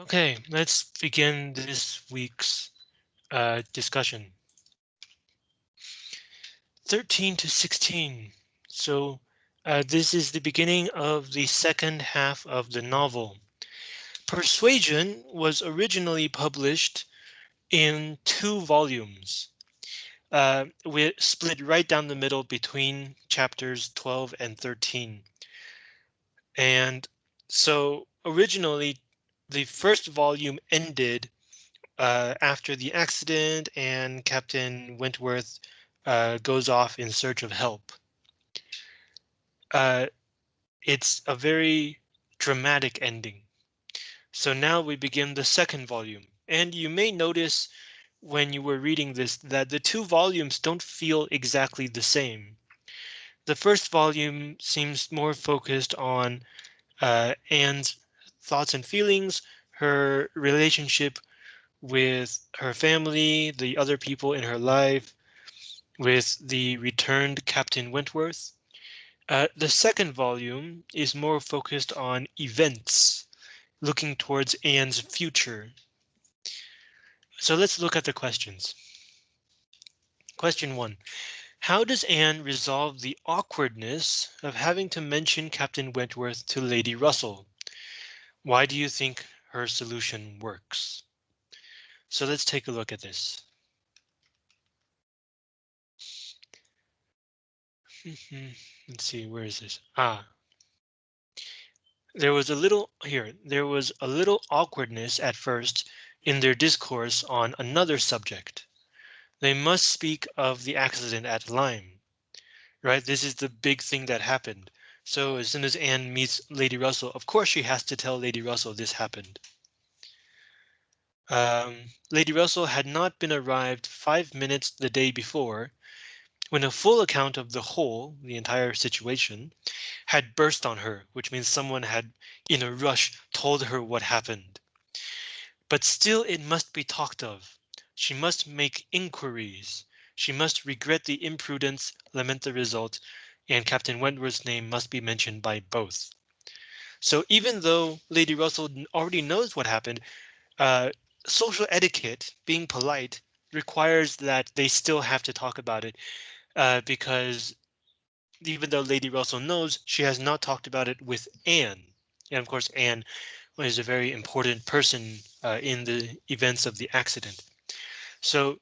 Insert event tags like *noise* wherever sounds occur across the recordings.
Okay, let's begin this week's uh, discussion. 13 to 16. So uh, this is the beginning of the second half of the novel. Persuasion was originally published in two volumes. Uh, we split right down the middle between chapters 12 and 13. And so originally the first volume ended uh, after the accident and Captain Wentworth uh, goes off in search of help. Uh, it's a very dramatic ending. So now we begin the second volume, and you may notice when you were reading this that the two volumes don't feel exactly the same. The first volume seems more focused on uh, Anne's thoughts and feelings, her relationship with her family, the other people in her life, with the returned Captain Wentworth. Uh, the second volume is more focused on events, looking towards Anne's future. So let's look at the questions. Question one. How does Anne resolve the awkwardness of having to mention Captain Wentworth to Lady Russell? Why do you think her solution works? So let's take a look at this. *laughs* let's see, where is this? Ah, there was a little here. There was a little awkwardness at first in their discourse on another subject. They must speak of the accident at Lyme, right? This is the big thing that happened. So as soon as Anne meets Lady Russell, of course she has to tell Lady Russell this happened. Um, Lady Russell had not been arrived five minutes the day before when a full account of the whole, the entire situation, had burst on her, which means someone had in a rush told her what happened. But still it must be talked of. She must make inquiries. She must regret the imprudence, lament the result, and Captain Wentworth's name must be mentioned by both. So even though Lady Russell already knows what happened, uh, social etiquette, being polite, requires that they still have to talk about it uh, because even though Lady Russell knows, she has not talked about it with Anne. And of course, Anne is a very important person uh, in the events of the accident. So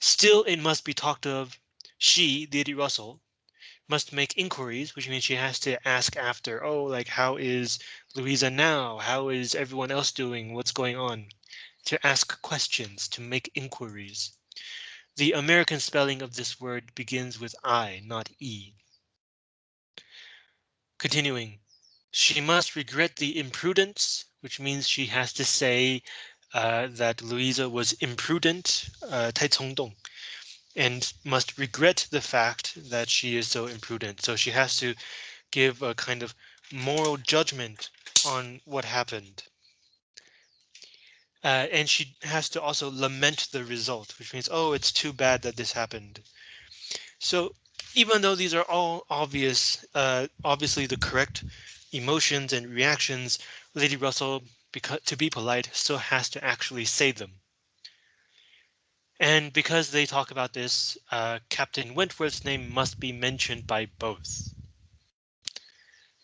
still it must be talked of. She, Lady Russell, must make inquiries, which means she has to ask after, oh, like, how is Louisa now? How is everyone else doing? What's going on? To ask questions, to make inquiries. The American spelling of this word begins with I, not E. Continuing, she must regret the imprudence, which means she has to say uh, that Louisa was imprudent, uh, and must regret the fact that she is so imprudent. So she has to give a kind of moral judgment on what happened. Uh, and she has to also lament the result, which means, oh, it's too bad that this happened. So even though these are all obvious, uh, obviously the correct emotions and reactions, Lady Russell, because to be polite, still has to actually say them. And because they talk about this, uh, Captain Wentworth's name must be mentioned by both.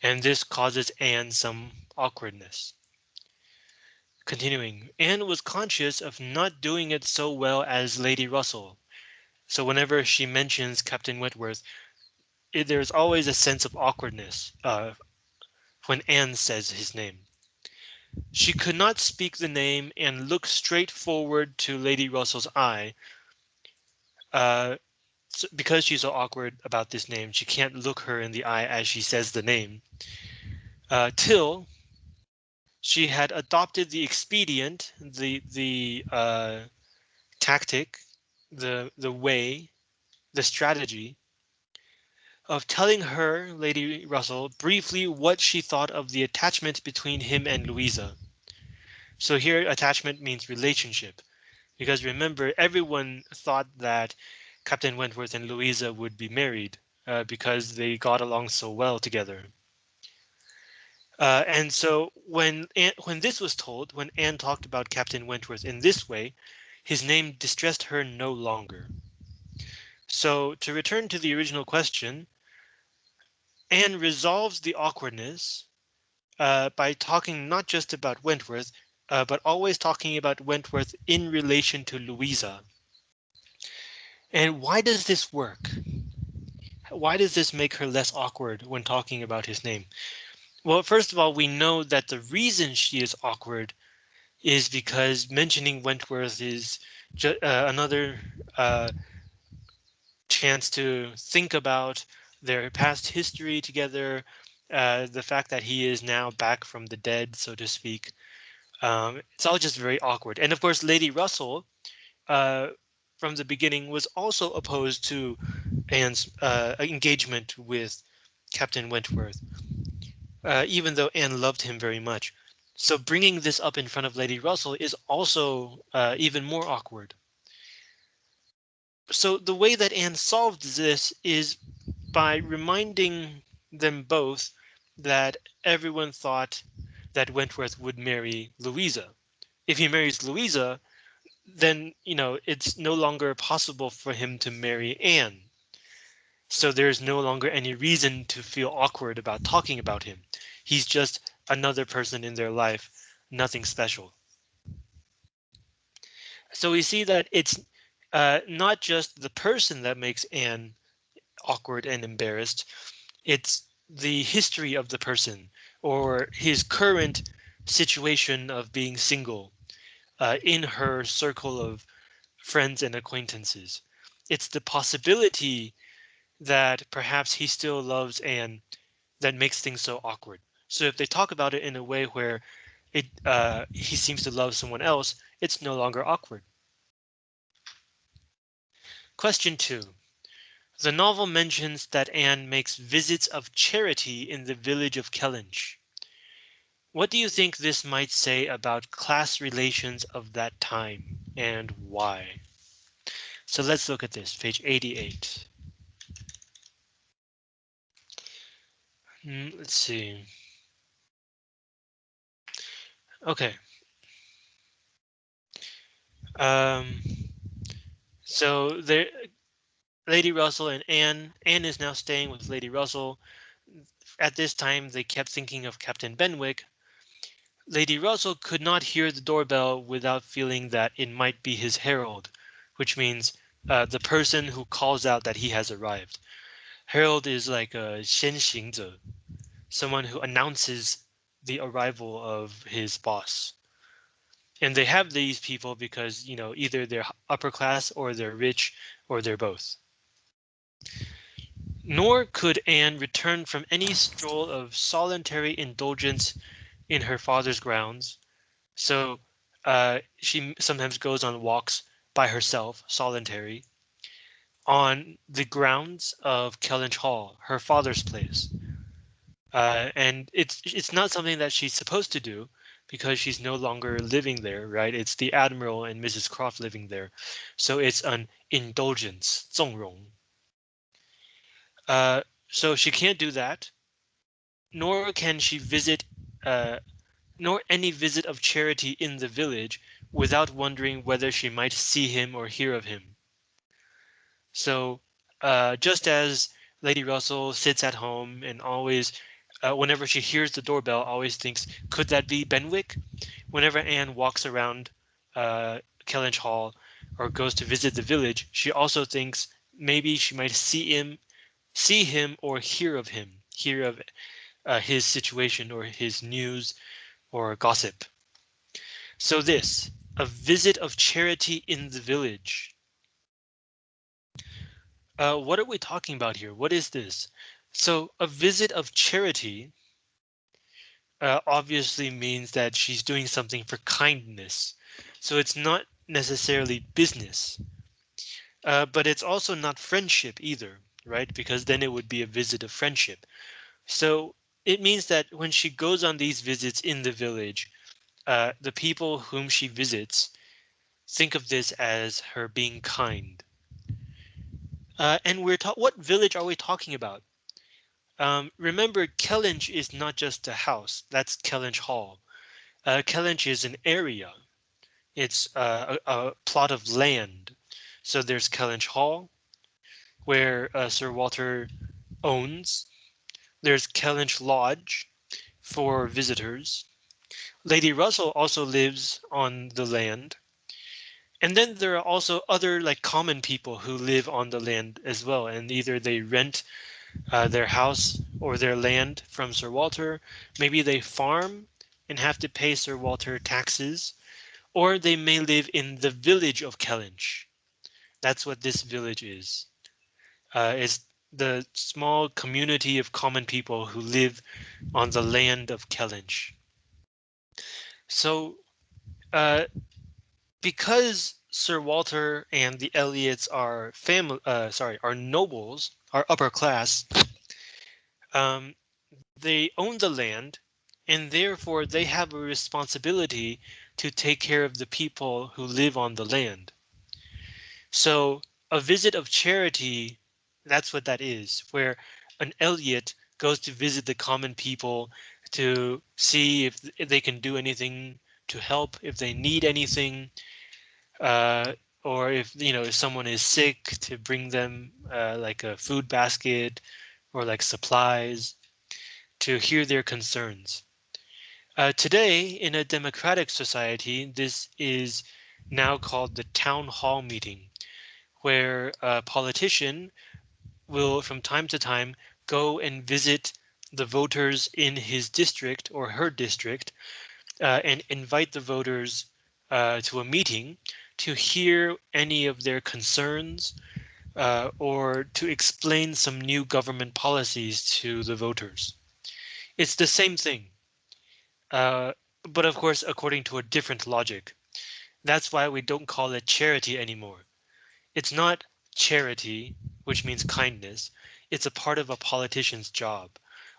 And this causes Anne some awkwardness. Continuing, Anne was conscious of not doing it so well as Lady Russell. So whenever she mentions Captain Wentworth, it, there's always a sense of awkwardness uh, when Anne says his name. She could not speak the name and look straight forward to Lady Russell's eye. Uh, so because she's so awkward about this name, she can't look her in the eye as she says the name. Uh, till she had adopted the expedient, the the uh, tactic, the the way, the strategy of telling her, Lady Russell, briefly what she thought of the attachment between him and Louisa. So here attachment means relationship, because remember everyone thought that Captain Wentworth and Louisa would be married uh, because they got along so well together. Uh, and so when Anne, when this was told, when Anne talked about Captain Wentworth in this way, his name distressed her no longer. So to return to the original question, Anne resolves the awkwardness uh, by talking not just about Wentworth, uh, but always talking about Wentworth in relation to Louisa. And why does this work? Why does this make her less awkward when talking about his name? Well, first of all, we know that the reason she is awkward is because mentioning Wentworth is uh, another uh, chance to think about their past history together, uh, the fact that he is now back from the dead, so to speak. Um, it's all just very awkward. And of course, Lady Russell, uh, from the beginning, was also opposed to Anne's uh, engagement with Captain Wentworth uh, even though Anne loved him very much. So bringing this up in front of Lady Russell is also uh, even more awkward. So the way that Anne solved this is by reminding them both that everyone thought that Wentworth would marry Louisa. If he marries Louisa, then, you know, it's no longer possible for him to marry Anne. So there's no longer any reason to feel awkward about talking about him. He's just another person in their life, nothing special. So we see that it's uh, not just the person that makes Anne awkward and embarrassed. It's the history of the person or his current situation of being single uh, in her circle of friends and acquaintances. It's the possibility that perhaps he still loves Anne that makes things so awkward. So if they talk about it in a way where it uh, he seems to love someone else, it's no longer awkward. Question two. The novel mentions that Anne makes visits of charity in the village of Kellynch. What do you think this might say about class relations of that time and why? So let's look at this, page 88. Mm, let's see. Okay. Um, so there, Lady Russell and Anne. Anne is now staying with Lady Russell. At this time, they kept thinking of Captain Benwick. Lady Russell could not hear the doorbell without feeling that it might be his herald, which means uh, the person who calls out that he has arrived. Herald is like a 先行者, someone who announces the arrival of his boss. And they have these people because, you know, either they're upper class or they're rich or they're both. Nor could Anne return from any stroll of solitary indulgence in her father's grounds. So uh, she sometimes goes on walks by herself, solitary, on the grounds of Kellynch Hall, her father's place. Uh, and it's it's not something that she's supposed to do because she's no longer living there, right? It's the Admiral and Mrs. Croft living there. So it's an indulgence, 纵容. Uh, so she can't do that, nor can she visit, uh, nor any visit of charity in the village without wondering whether she might see him or hear of him. So uh, just as Lady Russell sits at home and always, uh, whenever she hears the doorbell, always thinks, could that be Benwick? Whenever Anne walks around uh, Kellynch Hall or goes to visit the village, she also thinks maybe she might see him, see him or hear of him, hear of uh, his situation or his news or gossip. So this, a visit of charity in the village. Uh, what are we talking about here? What is this? So a visit of charity uh, obviously means that she's doing something for kindness. So it's not necessarily business, uh, but it's also not friendship either, right? Because then it would be a visit of friendship. So it means that when she goes on these visits in the village, uh, the people whom she visits think of this as her being kind. Uh, and we're what village are we talking about? Um, remember, Kellynch is not just a house. That's Kellynch Hall. Uh, Kellynch is an area. It's uh, a, a, plot of land. So there's Kellynch Hall, where uh, Sir Walter owns. There's Kellynch Lodge for visitors. Lady Russell also lives on the land. And then there are also other like common people who live on the land as well, and either they rent uh, their house or their land from Sir Walter. Maybe they farm and have to pay Sir Walter taxes, or they may live in the village of Kellynch. That's what this village is. Uh, it's the small community of common people who live on the land of Kellynch. So uh, because Sir Walter and the Elliots are family, uh, sorry, are nobles, are upper class, um, they own the land and therefore they have a responsibility to take care of the people who live on the land. So a visit of charity, that's what that is, where an Elliot goes to visit the common people to see if they can do anything to help, if they need anything, uh, or if you know if someone is sick to bring them uh, like a food basket or like supplies to hear their concerns. Uh, today, in a democratic society, this is now called the town hall meeting, where a politician will from time to time go and visit the voters in his district or her district uh, and invite the voters uh, to a meeting to hear any of their concerns uh, or to explain some new government policies to the voters. It's the same thing, uh, but of course, according to a different logic. That's why we don't call it charity anymore. It's not charity, which means kindness. It's a part of a politician's job.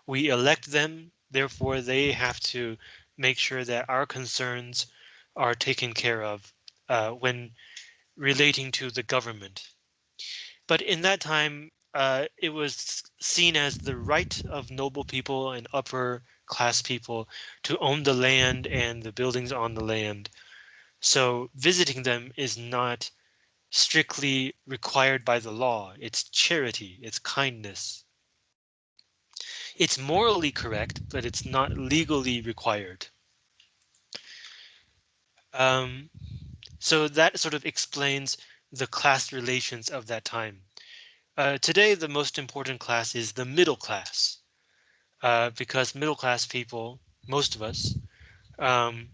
We elect them, therefore they have to make sure that our concerns are taken care of uh, when relating to the government. But in that time, uh, it was seen as the right of noble people and upper class people to own the land and the buildings on the land. So visiting them is not strictly required by the law. It's charity, it's kindness. It's morally correct, but it's not legally required. Um, so that sort of explains the class relations of that time. Uh, today, the most important class is the middle class, uh, because middle class people, most of us, um,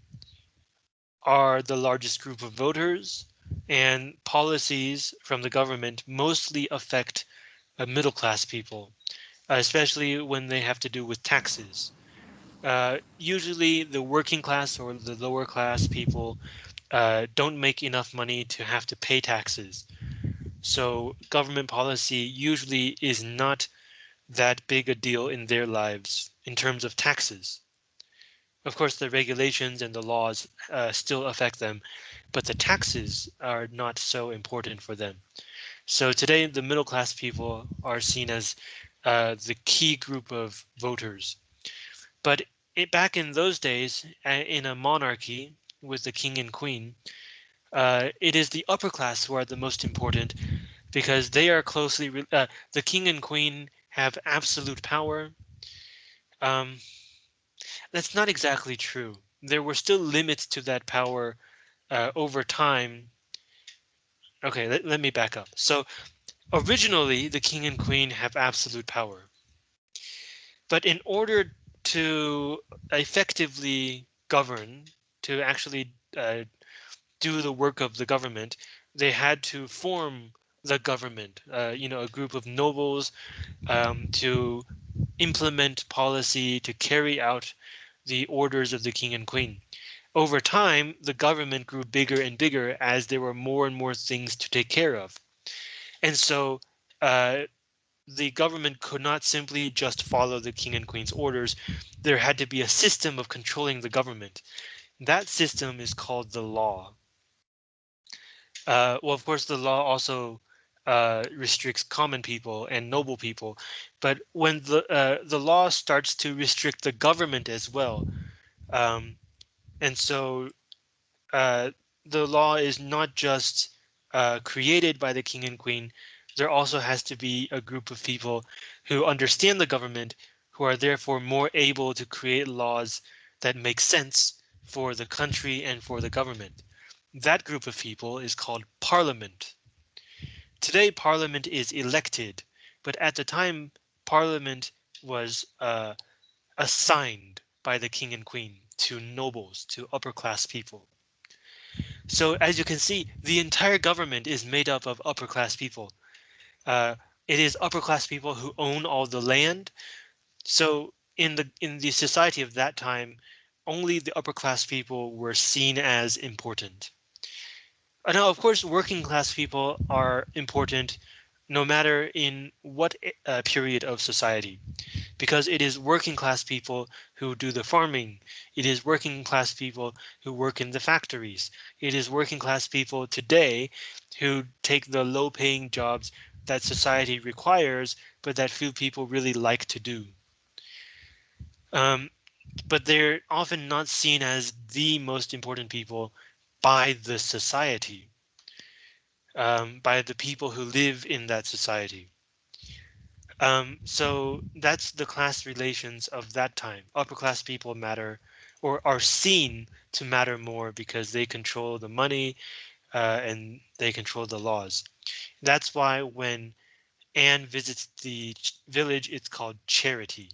are the largest group of voters and policies from the government mostly affect uh, middle class people, especially when they have to do with taxes. Uh, usually the working class or the lower class people uh, don't make enough money to have to pay taxes. So government policy usually is not that big a deal in their lives in terms of taxes. Of course, the regulations and the laws uh, still affect them, but the taxes are not so important for them. So today, the middle class people are seen as uh, the key group of voters. But it, back in those days, in a monarchy, with the king and queen, uh, it is the upper class who are the most important because they are closely uh, the king and queen have absolute power. Um, that's not exactly true. There were still limits to that power uh, over time. OK, let, let me back up. So originally, the king and queen have absolute power. But in order to effectively govern, to actually uh, do the work of the government, they had to form the government, uh, you know, a group of nobles um, to implement policy to carry out the orders of the king and queen. Over time, the government grew bigger and bigger as there were more and more things to take care of. And so uh, the government could not simply just follow the king and queen's orders. There had to be a system of controlling the government. That system is called the law. Uh, well, of course, the law also uh, restricts common people and noble people, but when the uh, the law starts to restrict the government as well, um, and so uh, the law is not just uh, created by the king and queen. There also has to be a group of people who understand the government, who are therefore more able to create laws that make sense for the country and for the government. That group of people is called parliament. Today, parliament is elected, but at the time, parliament was uh, assigned by the king and queen to nobles, to upper class people. So as you can see, the entire government is made up of upper class people. Uh, it is upper class people who own all the land. So in the in the society of that time, only the upper class people were seen as important. Now, of course, working class people are important no matter in what uh, period of society, because it is working class people who do the farming. It is working class people who work in the factories. It is working class people today who take the low paying jobs that society requires, but that few people really like to do. Um, but they're often not seen as the most important people by the society um, by the people who live in that society. Um, so that's the class relations of that time. Upper class people matter or are seen to matter more because they control the money uh, and they control the laws. That's why when Anne visits the village, it's called charity.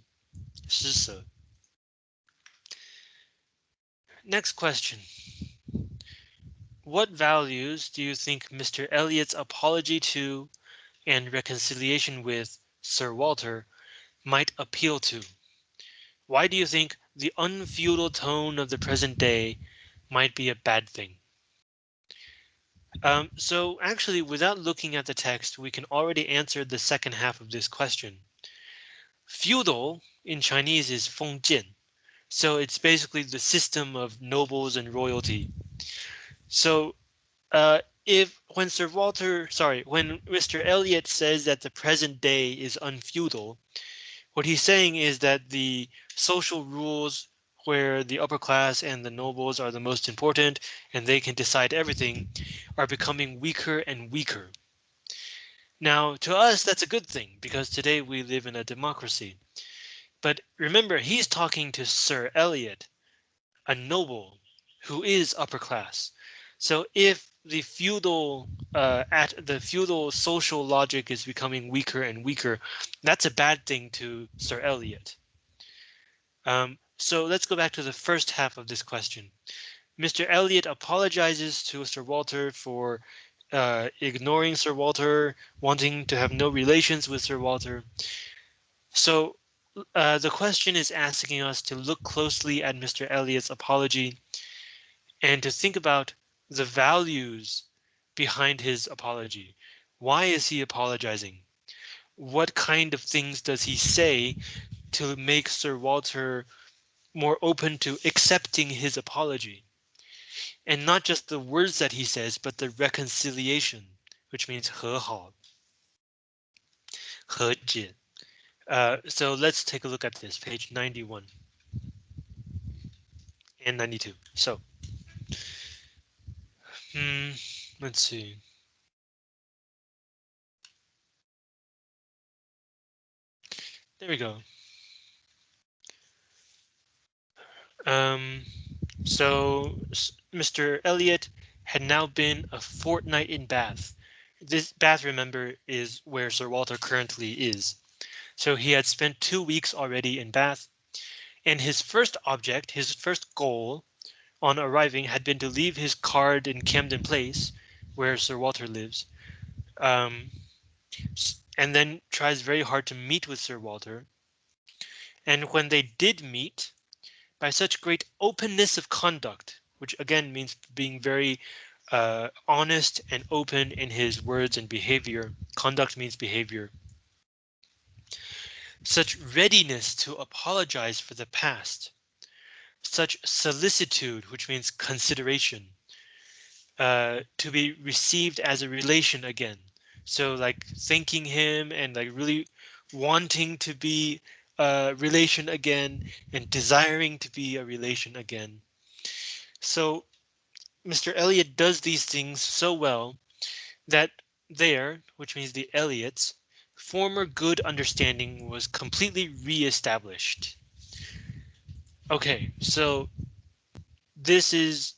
Next question. What values do you think Mr. Elliot's apology to and reconciliation with Sir Walter might appeal to? Why do you think the unfeudal tone of the present day might be a bad thing? Um, so actually, without looking at the text, we can already answer the second half of this question. Feudal in Chinese is Fengjian, so it's basically the system of nobles and royalty. So uh, if when Sir Walter, sorry, when Mr. Elliot says that the present day is unfeudal, what he's saying is that the social rules where the upper class and the nobles are the most important and they can decide everything are becoming weaker and weaker. Now, to us, that's a good thing because today we live in a democracy. But remember, he's talking to Sir Elliot, a noble who is upper class. So if the feudal uh, at the feudal social logic is becoming weaker and weaker, that's a bad thing to Sir Elliot. Um, so let's go back to the first half of this question. Mr. Elliot apologizes to Sir Walter for uh, ignoring Sir Walter, wanting to have no relations with Sir Walter. So uh, the question is asking us to look closely at Mr. Elliot's apology and to think about the values behind his apology. Why is he apologizing? What kind of things does he say to make Sir Walter more open to accepting his apology? And not just the words that he says, but the reconciliation, which means 和好,和解. Uh, so let's take a look at this, page 91 and 92. So Hmm, let's see. There we go. Um, so Mr. Elliot had now been a fortnight in Bath. This Bath, remember, is where Sir Walter currently is. So he had spent two weeks already in Bath. And his first object, his first goal on arriving had been to leave his card in Camden Place, where Sir Walter lives, um, and then tries very hard to meet with Sir Walter. And when they did meet, by such great openness of conduct, which again means being very uh, honest and open in his words and behavior. Conduct means behavior. Such readiness to apologize for the past such solicitude, which means consideration, uh, to be received as a relation again. So like thanking him and like really wanting to be a relation again and desiring to be a relation again. So Mr. Elliot does these things so well that there, which means the Elliots, former good understanding was completely re-established. Okay, so this is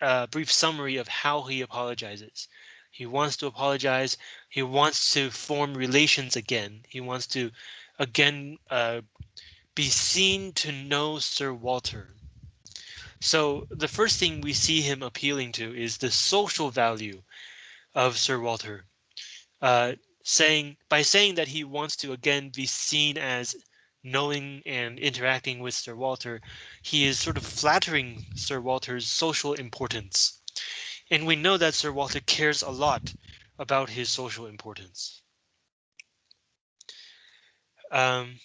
a brief summary of how he apologizes. He wants to apologize. He wants to form relations again. He wants to again uh, be seen to know Sir Walter. So the first thing we see him appealing to is the social value of Sir Walter, uh, saying by saying that he wants to again be seen as knowing and interacting with Sir Walter, he is sort of flattering Sir Walter's social importance. And we know that Sir Walter cares a lot about his social importance. Um,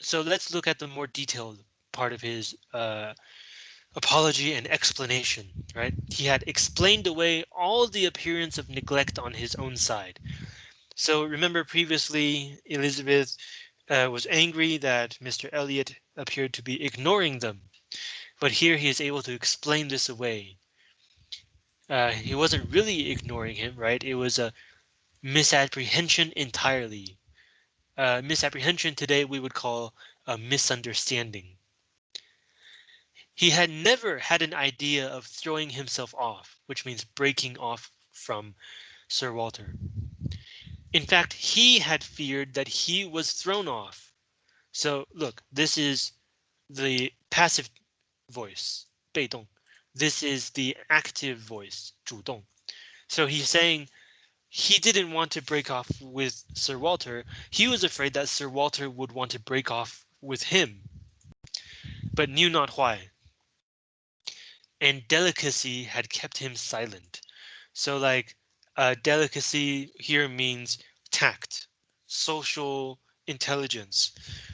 so let's look at the more detailed part of his uh, apology and explanation, right? He had explained away all the appearance of neglect on his own side. So remember previously Elizabeth uh, was angry that Mr. Elliot appeared to be ignoring them, but here he is able to explain this away. Uh, he wasn't really ignoring him, right? It was a misapprehension entirely. Uh, misapprehension today we would call a misunderstanding. He had never had an idea of throwing himself off, which means breaking off from Sir Walter. In fact, he had feared that he was thrown off. So look, this is the passive voice, 被动. This is the active voice, 主动. So he's saying he didn't want to break off with Sir Walter. He was afraid that Sir Walter would want to break off with him, but knew not why and delicacy had kept him silent. So like uh, delicacy here means tact, social intelligence.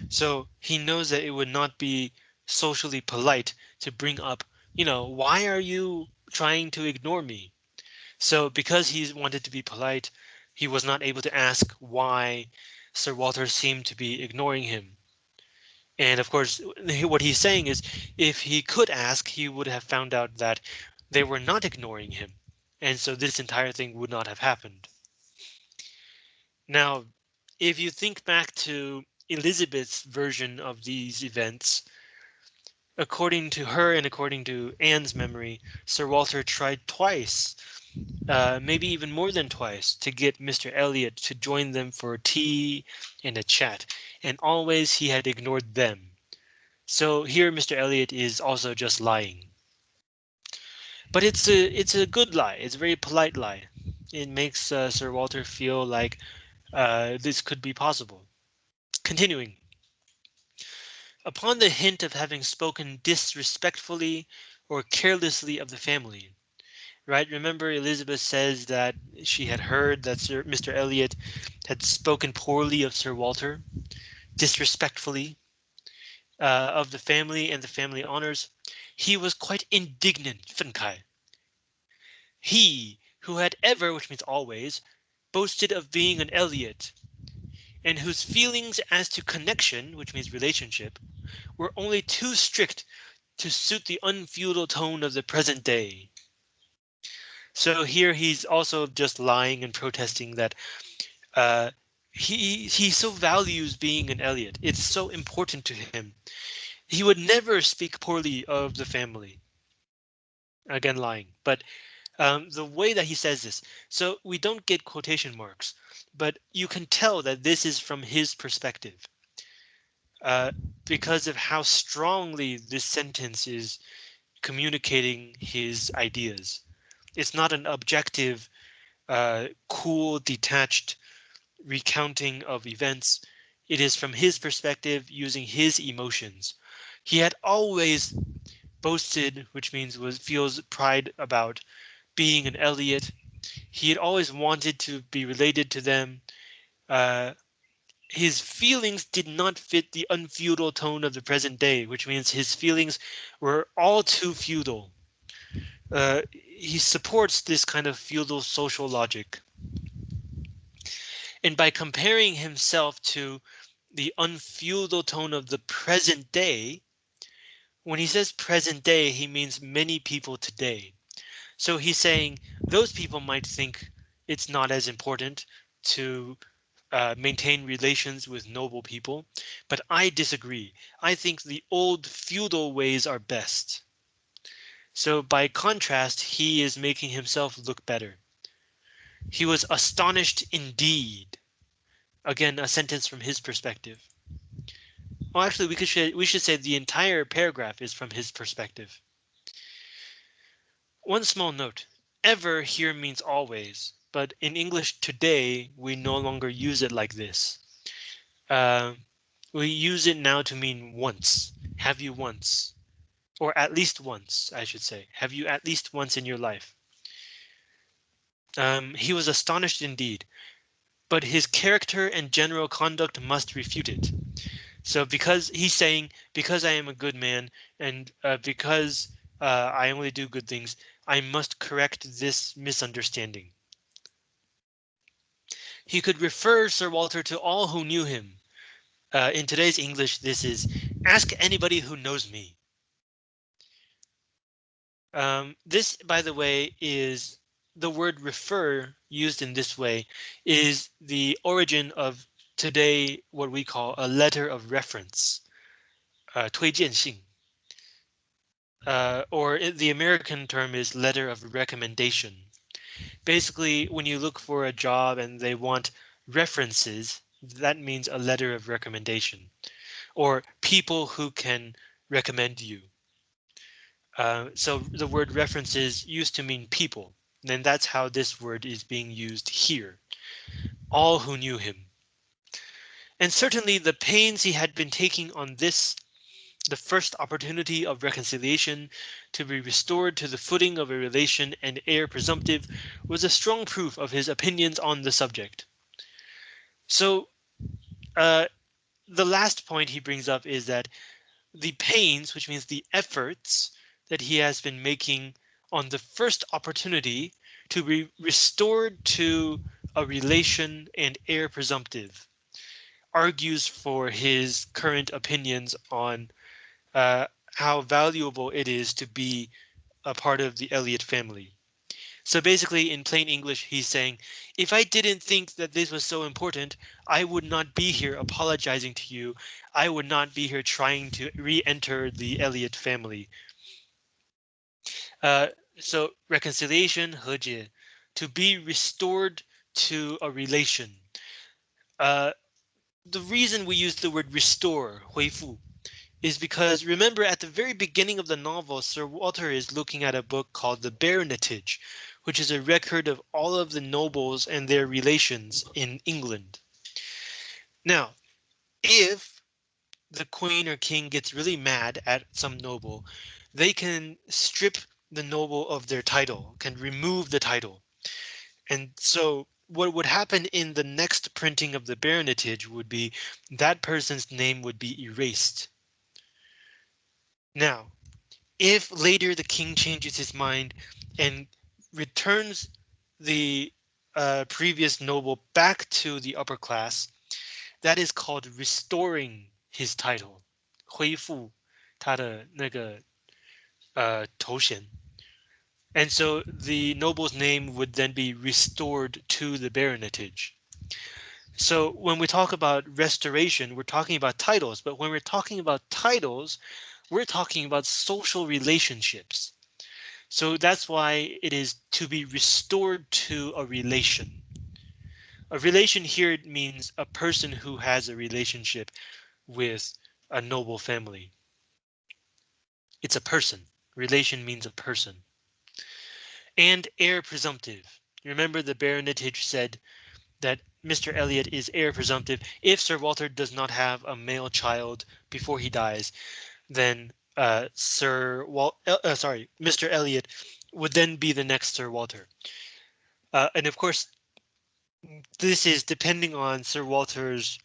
So he knows that it would not be socially polite to bring up, you know, why are you trying to ignore me? So because he wanted to be polite, he was not able to ask why Sir Walter seemed to be ignoring him. And of course, what he's saying is if he could ask, he would have found out that they were not ignoring him. And so this entire thing would not have happened. Now, if you think back to Elizabeth's version of these events, according to her and according to Anne's memory, Sir Walter tried twice uh, maybe even more than twice to get Mr. Elliot to join them for tea and a chat, and always he had ignored them. So here Mr. Elliot is also just lying. But it's a it's a good lie. It's a very polite lie. It makes uh, Sir Walter feel like uh, this could be possible. Continuing. Upon the hint of having spoken disrespectfully or carelessly of the family, right? Remember, Elizabeth says that she had heard that Sir Mr. Elliot had spoken poorly of Sir Walter, disrespectfully uh, of the family and the family honors. He was quite indignant, Fenkai. He who had ever, which means always, boasted of being an Elliot, and whose feelings as to connection, which means relationship, were only too strict to suit the unfeudal tone of the present day. So here he's also just lying and protesting that uh, he he so values being an Elliot. It's so important to him. He would never speak poorly of the family. Again, lying, but um, the way that he says this, so we don't get quotation marks, but you can tell that this is from his perspective. Uh, because of how strongly this sentence is communicating his ideas it's not an objective, uh, cool, detached recounting of events. It is from his perspective using his emotions. He had always boasted, which means was feels pride about being an Elliot. He had always wanted to be related to them. Uh, his feelings did not fit the unfeudal tone of the present day, which means his feelings were all too feudal. Uh, he supports this kind of feudal social logic. And by comparing himself to the unfeudal tone of the present day, when he says present day, he means many people today. So he's saying those people might think it's not as important to uh, maintain relations with noble people, but I disagree. I think the old feudal ways are best. So by contrast, he is making himself look better. He was astonished indeed. Again, a sentence from his perspective. Well, actually, we could we should say the entire paragraph is from his perspective. One small note, ever here means always, but in English today, we no longer use it like this. Uh, we use it now to mean once. Have you once? Or at least once, I should say. Have you at least once in your life? Um, he was astonished indeed, but his character and general conduct must refute it. So because he's saying, because I am a good man and uh, because uh, I only do good things, I must correct this misunderstanding. He could refer Sir Walter to all who knew him. Uh, in today's English, this is ask anybody who knows me. Um, this, by the way, is the word refer used in this way is the origin of today what we call a letter of reference, uh, 推荐信. Uh, or the American term is letter of recommendation. Basically, when you look for a job and they want references, that means a letter of recommendation or people who can recommend you. Uh, so the word references used to mean people. And that's how this word is being used here. All who knew him. And certainly the pains he had been taking on this the first opportunity of reconciliation to be restored to the footing of a relation and heir presumptive was a strong proof of his opinions on the subject. So uh, the last point he brings up is that the pains, which means the efforts that he has been making on the first opportunity to be restored to a relation and heir presumptive argues for his current opinions on uh, how valuable it is to be a part of the Elliot family. So basically, in plain English, he's saying, if I didn't think that this was so important, I would not be here apologizing to you. I would not be here trying to re-enter the Elliot family. Uh, so reconciliation, 和解, to be restored to a relation. Uh, the reason we use the word restore, 恢复, is because remember at the very beginning of the novel, Sir Walter is looking at a book called The Baronetage, which is a record of all of the nobles and their relations in England. Now, if the queen or king gets really mad at some noble, they can strip the noble of their title, can remove the title. And so what would happen in the next printing of the baronetage would be that person's name would be erased. Now, if later the king changes his mind and returns the uh, previous noble back to the upper class, that is called restoring his title. 恢复他的那个呃头衔. and so the noble's name would then be restored to the baronetage. So when we talk about restoration, we're talking about titles, but when we're talking about titles, we're talking about social relationships. So that's why it is to be restored to a relation. A relation here means a person who has a relationship with a noble family. It's a person. Relation means a person. And heir presumptive. Remember the baronetage said that Mr. Elliot is heir presumptive if Sir Walter does not have a male child before he dies then uh, Sir Wal uh, uh, sorry, Mr. Elliot would then be the next Sir Walter. Uh, and of course, this is depending on Sir Walter's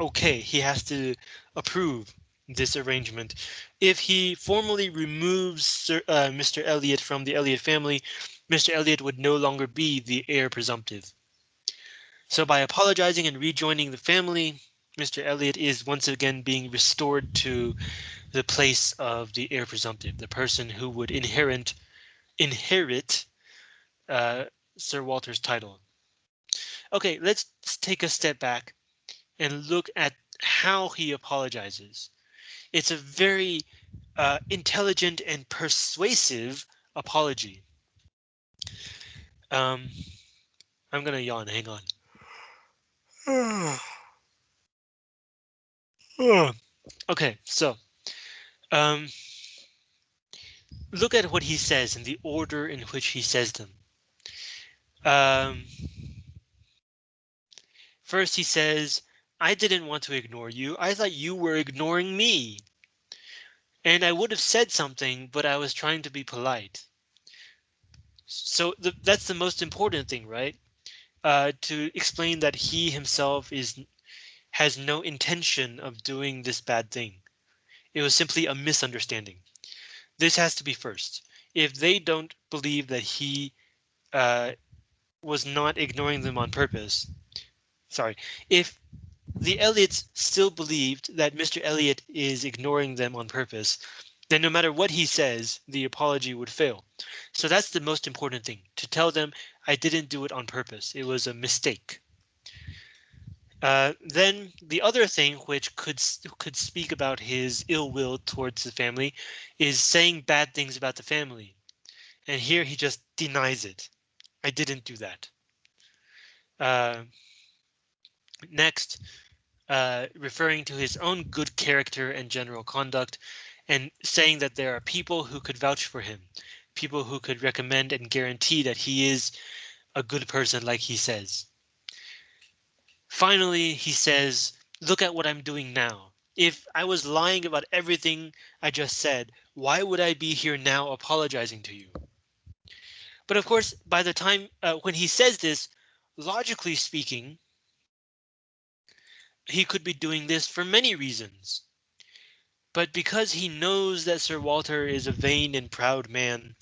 okay, he has to approve this arrangement. If he formally removes Sir, uh, Mr. Elliot from the Elliot family, Mr. Elliot would no longer be the heir presumptive. So by apologizing and rejoining the family, Mr. Elliot is once again being restored to the place of the heir presumptive, the person who would inherit inherit uh, Sir Walter's title. OK, let's take a step back and look at how he apologizes. It's a very uh, intelligent and persuasive apology. Um, I'm gonna yawn. Hang on. *sighs* okay, so um, look at what he says and the order in which he says them. Um, first, he says, I didn't want to ignore you. I thought you were ignoring me. And I would have said something, but I was trying to be polite. So the, that's the most important thing, right? Uh, to explain that he himself is has no intention of doing this bad thing. It was simply a misunderstanding. This has to be first. If they don't believe that he uh, was not ignoring them on purpose, sorry, if the Elliots still believed that Mr. Elliot is ignoring them on purpose, then no matter what he says, the apology would fail. So that's the most important thing to tell them I didn't do it on purpose. It was a mistake. Uh, then the other thing which could could speak about his ill will towards the family is saying bad things about the family. And here he just denies it. I didn't do that. Uh, next, uh, referring to his own good character and general conduct and saying that there are people who could vouch for him, people who could recommend and guarantee that he is a good person like he says. Finally, he says, look at what I'm doing now. If I was lying about everything I just said, why would I be here now apologizing to you? But of course, by the time uh, when he says this, logically speaking, he could be doing this for many reasons. But because he knows that Sir Walter is a vain and proud man,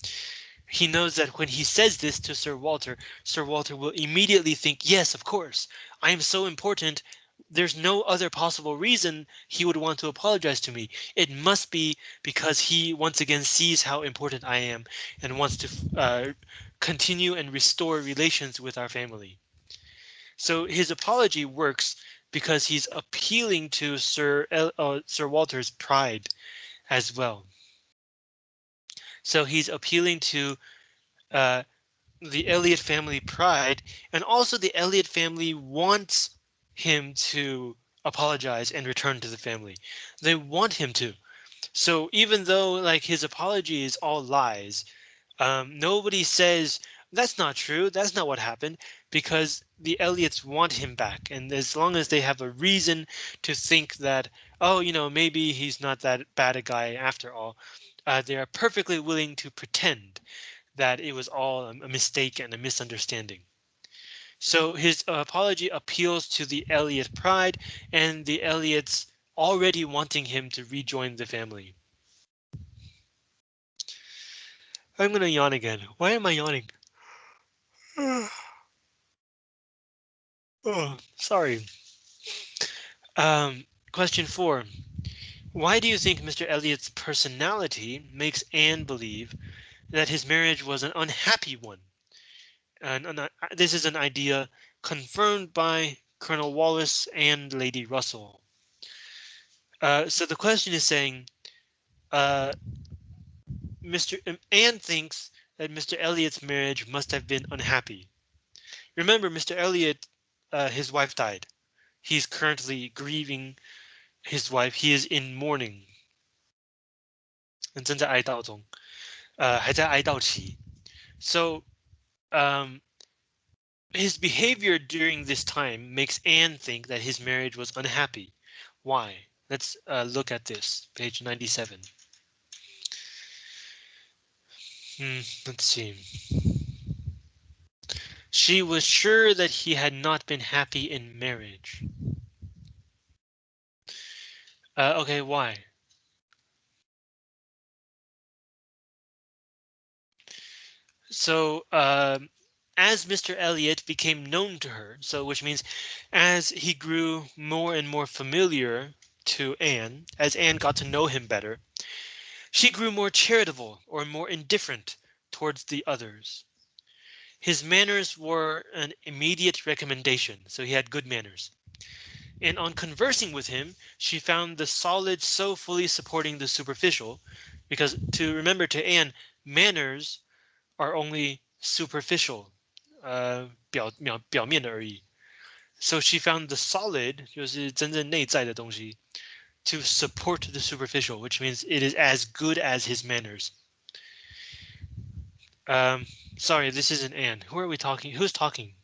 he knows that when he says this to Sir Walter, Sir Walter will immediately think, yes, of course, I am so important. There's no other possible reason he would want to apologize to me. It must be because he once again sees how important I am and wants to uh, continue and restore relations with our family. So his apology works because he's appealing to Sir uh, Sir Walter's pride as well. So he's appealing to uh, the Elliot family pride and also the Elliot family wants him to apologize and return to the family. They want him to. So even though like his apology is all lies, um, nobody says that's not true. That's not what happened because the Elliots want him back. And as long as they have a reason to think that, oh, you know, maybe he's not that bad a guy after all, uh, they are perfectly willing to pretend that it was all a mistake and a misunderstanding. So his apology appeals to the Elliot pride and the Elliots already wanting him to rejoin the family. I'm gonna yawn again. Why am I yawning? *sighs* oh, sorry. Um, question four. Why do you think Mr. Elliot's personality makes Anne believe that his marriage was an unhappy one? And, and uh, this is an idea confirmed by Colonel Wallis and Lady Russell. Uh, so the question is saying, uh, Mr. Um, Anne thinks that Mr. Elliott's marriage must have been unhappy. Remember, Mr. Elliot, uh, his wife died. He's currently grieving his wife. He is in mourning. 正在哀悼中，呃，还在哀悼期。So, um, his behavior during this time makes Anne think that his marriage was unhappy. Why? Let's uh, look at this, page 97. Hmm, let's see. She was sure that he had not been happy in marriage. Uh, okay, why? So uh, as Mr. Elliot became known to her, so which means as he grew more and more familiar to Anne, as Anne got to know him better, she grew more charitable or more indifferent towards the others. His manners were an immediate recommendation, so he had good manners. And on conversing with him, she found the solid so fully supporting the superficial, because to remember to Anne, manners are only superficial, uh, 表表表面的而已. So she found the solid 就是真正内在的东西 to support the superficial, which means it is as good as his manners. Um, sorry, this isn't Anne. Who are we talking? Who's talking?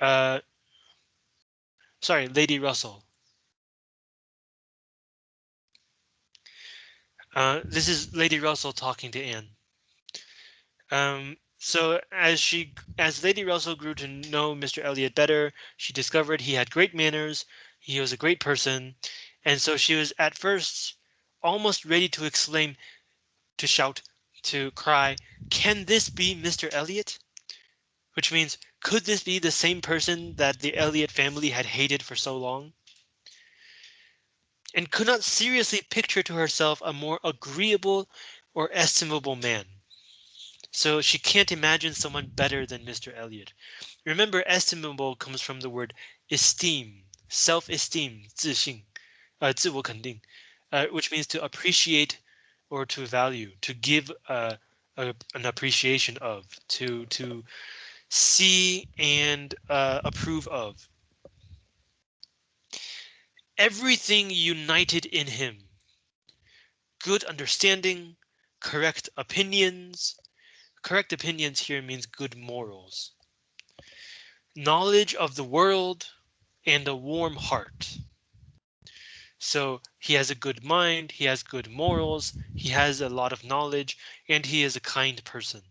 Uh, sorry, Lady Russell. Uh, this is Lady Russell talking to Anne. Um, so as she, as Lady Russell grew to know Mr. Elliot better, she discovered he had great manners, he was a great person, and so she was at first almost ready to exclaim, to shout, to cry, can this be Mr. Elliot? Which means, could this be the same person that the Elliot family had hated for so long? And could not seriously picture to herself a more agreeable or estimable man. So she can't imagine someone better than Mr. Elliot. Remember, estimable comes from the word esteem, self-esteem, 自信. Uh, 自我肯定, uh, which means to appreciate or to value, to give uh, a, an appreciation of, to to see and uh, approve of. Everything united in him. Good understanding, correct opinions. Correct opinions here means good morals. Knowledge of the world and a warm heart. So he has a good mind, he has good morals, he has a lot of knowledge, and he is a kind person.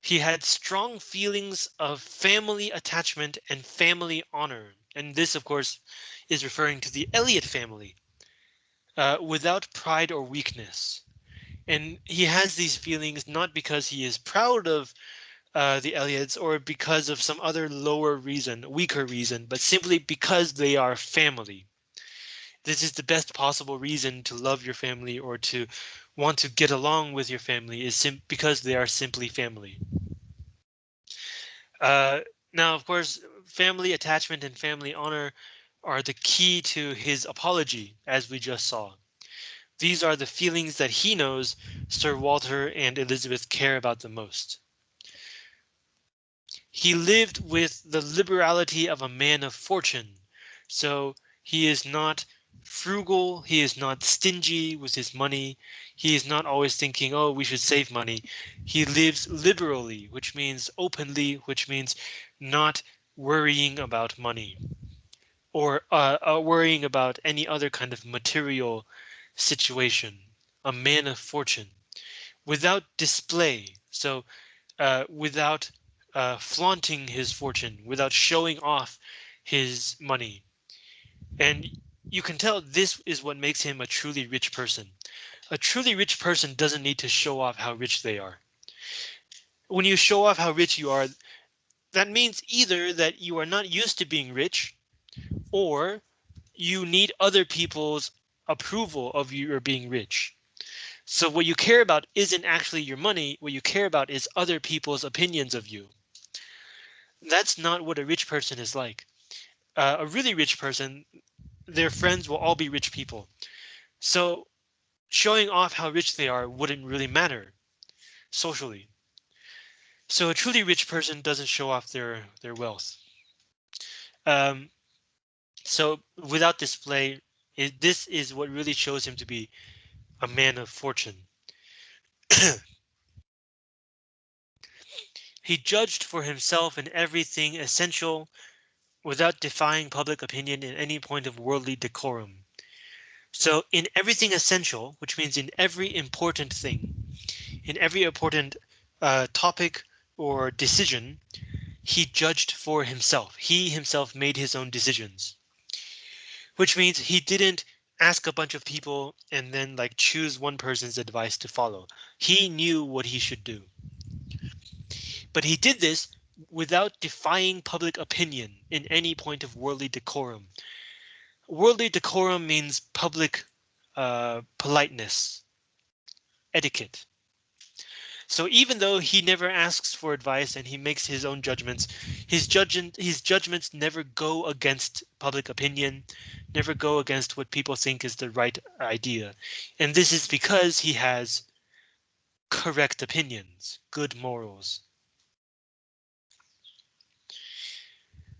He had strong feelings of family attachment and family honor. And this, of course, is referring to the Elliot family uh, without pride or weakness. And he has these feelings not because he is proud of uh, the Elliots or because of some other lower reason, weaker reason, but simply because they are family. This is the best possible reason to love your family or to want to get along with your family is because they are simply family. Uh, now, of course, family attachment and family honor are the key to his apology, as we just saw. These are the feelings that he knows Sir Walter and Elizabeth care about the most. He lived with the liberality of a man of fortune, so he is not frugal, he is not stingy with his money, he is not always thinking, oh, we should save money. He lives liberally, which means openly, which means not worrying about money or uh, uh, worrying about any other kind of material situation, a man of fortune without display. So uh, without uh, flaunting his fortune, without showing off his money. And you can tell this is what makes him a truly rich person. A truly rich person doesn't need to show off how rich they are. When you show off how rich you are, that means either that you are not used to being rich or you need other people's approval of your being rich. So what you care about isn't actually your money. What you care about is other people's opinions of you that's not what a rich person is like. Uh, a really rich person, their friends will all be rich people. So showing off how rich they are wouldn't really matter socially. So a truly rich person doesn't show off their their wealth. Um, so without display, it, this is what really shows him to be a man of fortune. *clears throat* He judged for himself in everything essential without defying public opinion in any point of worldly decorum. So in everything essential, which means in every important thing, in every important uh, topic or decision, he judged for himself. He himself made his own decisions, which means he didn't ask a bunch of people and then like choose one person's advice to follow. He knew what he should do. But he did this without defying public opinion in any point of worldly decorum. Worldly decorum means public uh, politeness, etiquette. So even though he never asks for advice and he makes his own judgments, his his judgments never go against public opinion, never go against what people think is the right idea. And this is because he has correct opinions, good morals.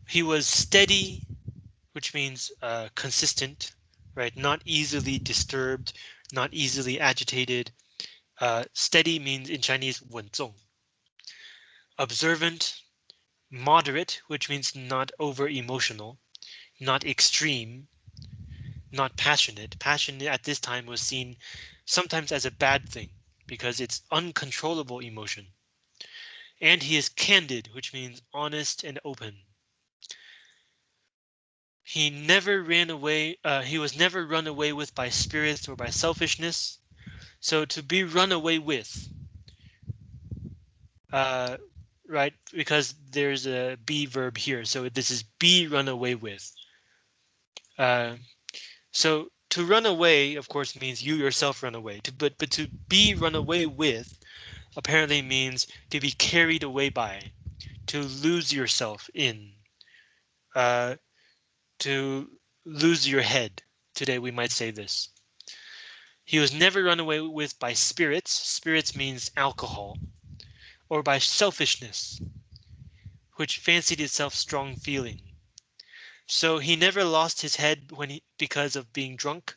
He was steady, which means uh, consistent, right? Not easily disturbed, not easily agitated. Uh, steady means in Chinese 稳重. Observant, moderate, which means not over emotional, not extreme, not passionate. Passion at this time was seen sometimes as a bad thing because it's uncontrollable emotion. And he is candid, which means honest and open. He never ran away. Uh, he was never run away with by spirits or by selfishness. So to be run away with, uh, right? Because there's a be verb here. So this is be run away with. Uh, so to run away, of course, means you yourself run away. To, but but to be run away with apparently means to be carried away by, to lose yourself in. Uh, to lose your head. Today we might say this. He was never run away with by spirits. Spirits means alcohol or by selfishness, which fancied itself strong feeling. So he never lost his head when he because of being drunk,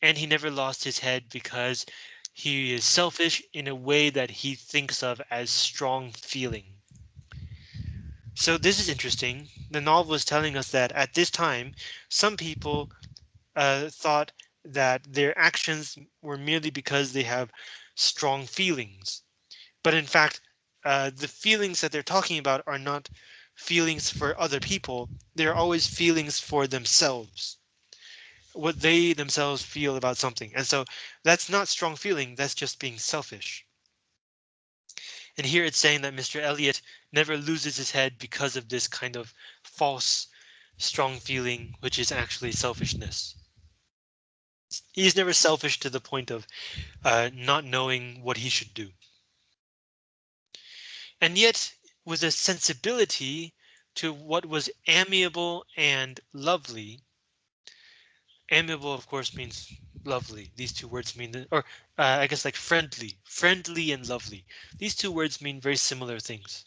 and he never lost his head because he is selfish in a way that he thinks of as strong feeling. So this is interesting. The novel is telling us that at this time, some people uh, thought that their actions were merely because they have strong feelings. But in fact, uh, the feelings that they're talking about are not feelings for other people. They're always feelings for themselves. What they themselves feel about something. And so that's not strong feeling. That's just being selfish. And here it's saying that Mr. Elliot never loses his head because of this kind of false strong feeling, which is actually selfishness. He's never selfish to the point of uh, not knowing what he should do. And yet, with a sensibility to what was amiable and lovely. Amiable, of course, means lovely. These two words mean, or uh, I guess like friendly, friendly and lovely. These two words mean very similar things.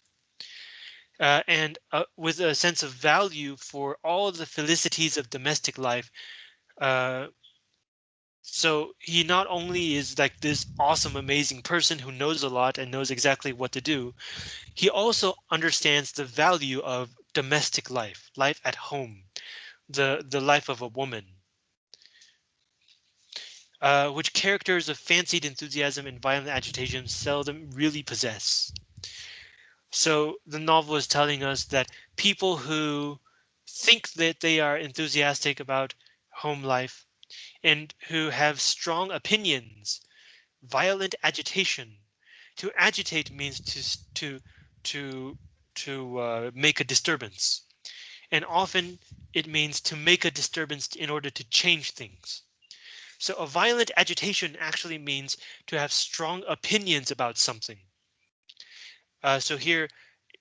Uh, and uh, with a sense of value for all the felicities of domestic life. Uh, so he not only is like this awesome, amazing person who knows a lot and knows exactly what to do, he also understands the value of domestic life, life at home, the, the life of a woman, uh, which characters of fancied enthusiasm and violent agitation seldom really possess. So the novel is telling us that people who think that they are enthusiastic about home life and who have strong opinions, violent agitation. To agitate means to to to to uh, make a disturbance, and often it means to make a disturbance in order to change things. So a violent agitation actually means to have strong opinions about something. Uh, so here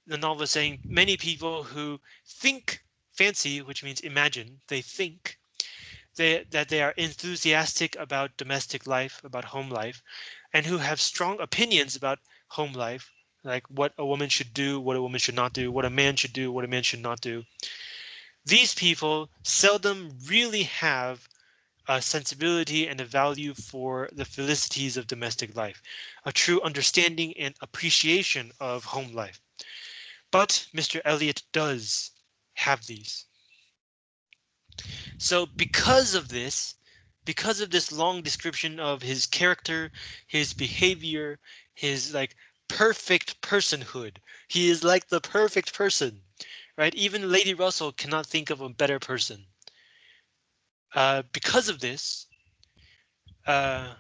the novel is saying many people who think fancy, which means imagine, they think they, that they are enthusiastic about domestic life, about home life, and who have strong opinions about home life, like what a woman should do, what a woman should not do, what a man should do, what a man should not do. These people seldom really have a sensibility and a value for the felicities of domestic life, a true understanding and appreciation of home life. But Mr. Elliot does have these. So because of this, because of this long description of his character, his behavior, his like perfect personhood, he is like the perfect person, right? Even Lady Russell cannot think of a better person. Uh, because of this, uh,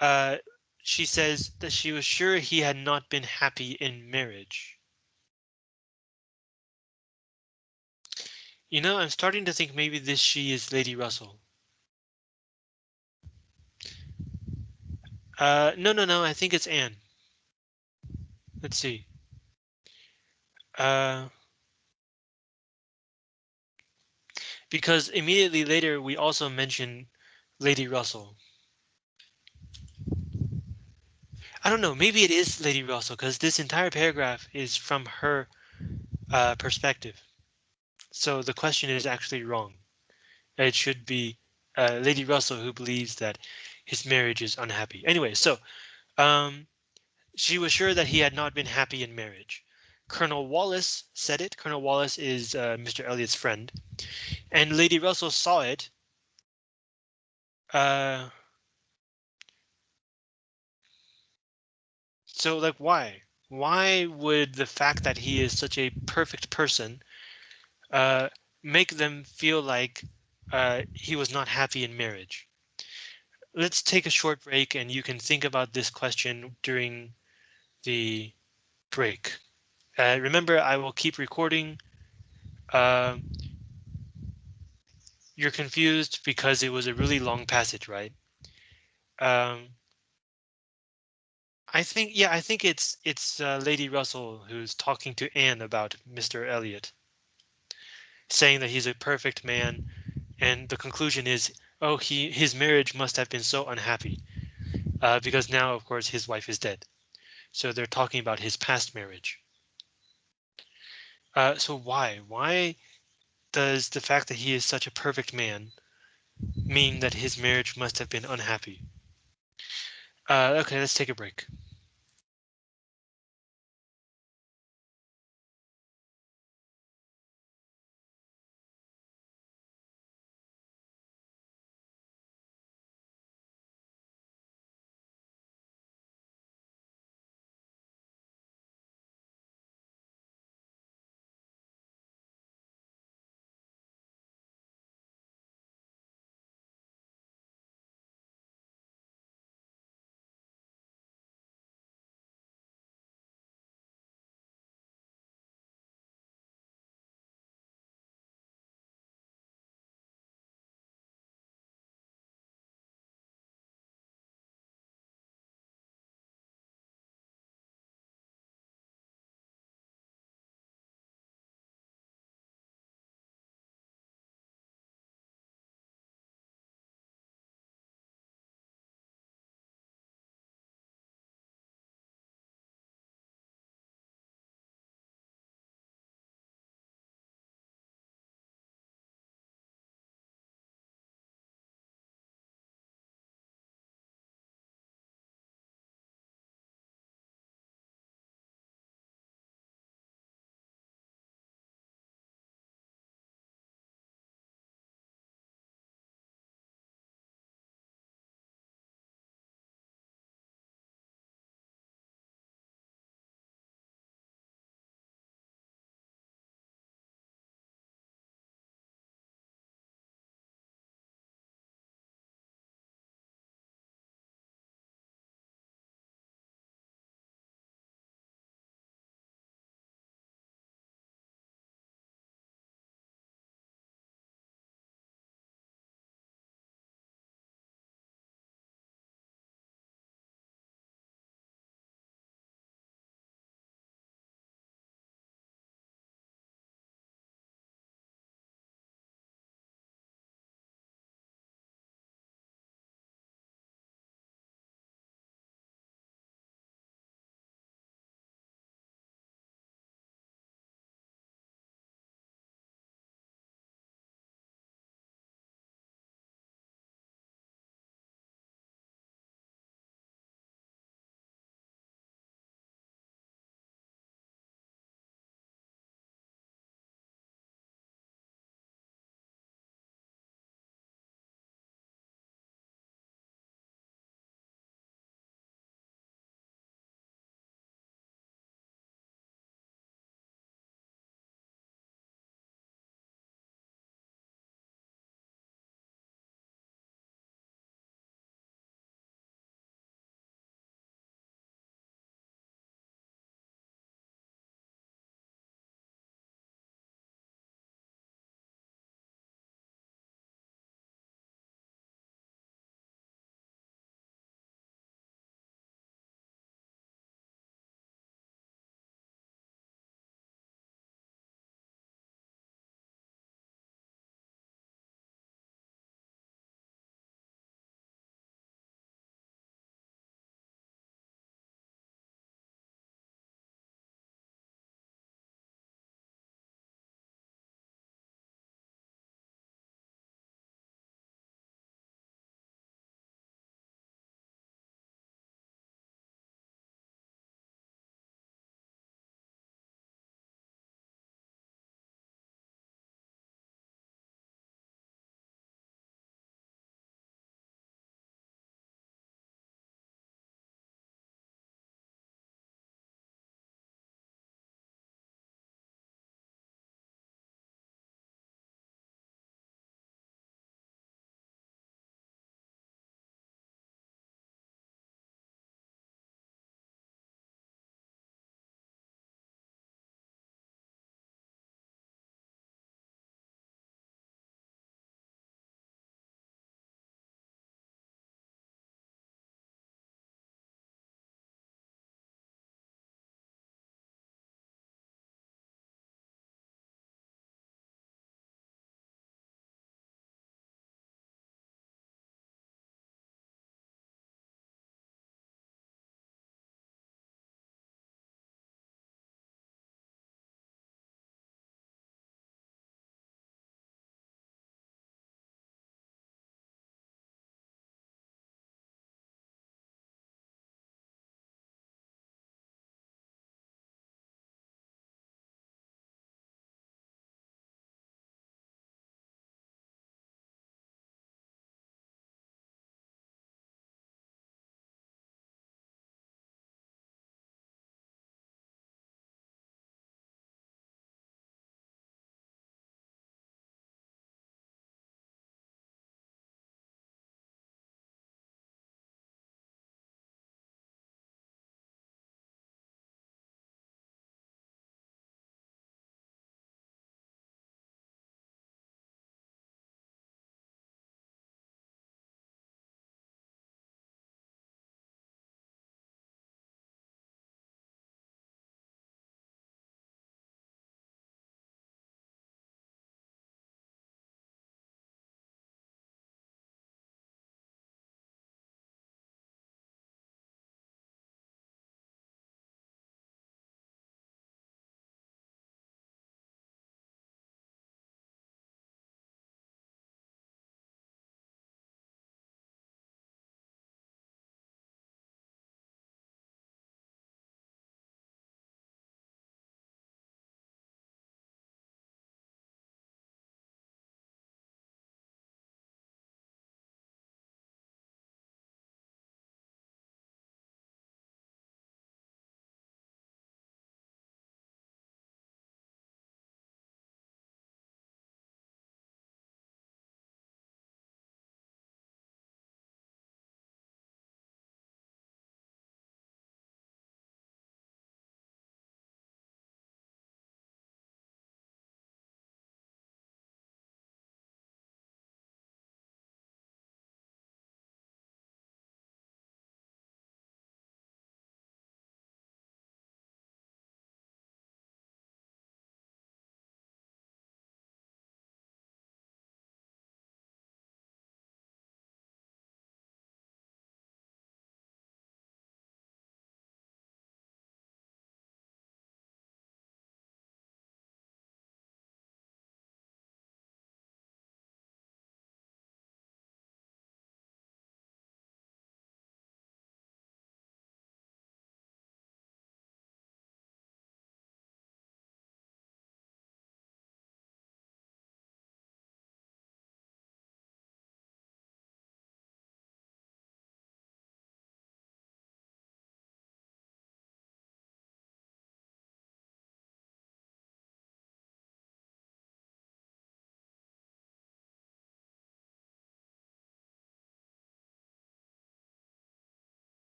uh, she says that she was sure he had not been happy in marriage. You know, I'm starting to think maybe this she is Lady Russell. Uh, no, no, no, I think it's Anne. Let's see. Uh, because immediately later we also mention Lady Russell. I don't know, maybe it is Lady Russell because this entire paragraph is from her uh, perspective. So the question is actually wrong. It should be uh, Lady Russell who believes that his marriage is unhappy. Anyway, so um, she was sure that he had not been happy in marriage. Colonel Wallis said it. Colonel Wallis is uh, Mr. Elliot's friend, and Lady Russell saw it. Uh, so like why? Why would the fact that he is such a perfect person uh, make them feel like uh, he was not happy in marriage? Let's take a short break and you can think about this question during the break. Uh, remember, I will keep recording. Uh, you're confused because it was a really long passage, right? Um, I think, yeah, I think it's it's uh, Lady Russell who's talking to Anne about Mr. Elliot, saying that he's a perfect man, and the conclusion is, oh, he his marriage must have been so unhappy, uh, because now, of course, his wife is dead. So they're talking about his past marriage. Uh, so why? Why does the fact that he is such a perfect man mean that his marriage must have been unhappy? Uh, okay, let's take a break.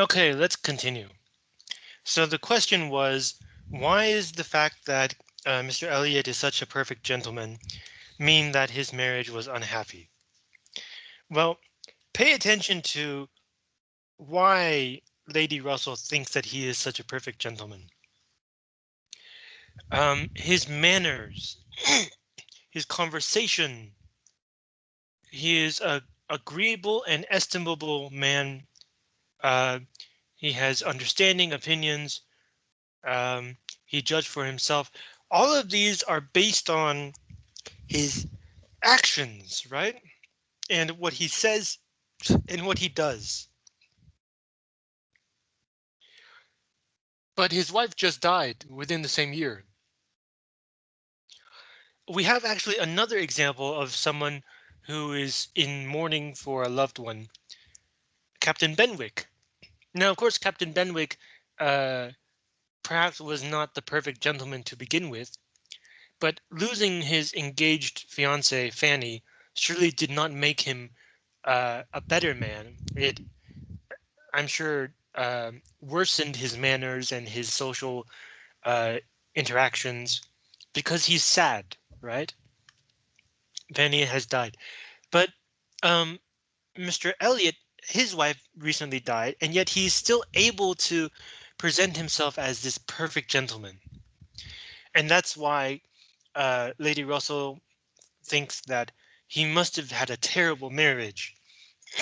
Okay, let's continue. So the question was, why is the fact that uh, Mr. Elliot is such a perfect gentleman mean that his marriage was unhappy? Well, pay attention to why Lady Russell thinks that he is such a perfect gentleman. Um, his manners, *clears throat* his conversation. He is a agreeable and estimable man. Uh, he has understanding opinions. Um, he judged for himself. All of these are based on his actions, right? And what he says and what he does. But his wife just died within the same year. We have actually another example of someone who is in mourning for a loved one. Captain Benwick. Now, of course, Captain Benwick uh, perhaps was not the perfect gentleman to begin with, but losing his engaged fiancee Fanny surely did not make him uh, a better man. It, I'm sure, uh, worsened his manners and his social uh, interactions because he's sad, right? Fanny has died, but um, Mr. Elliot, his wife recently died, and yet he's still able to present himself as this perfect gentleman. And that's why uh, Lady Russell thinks that he must have had a terrible marriage.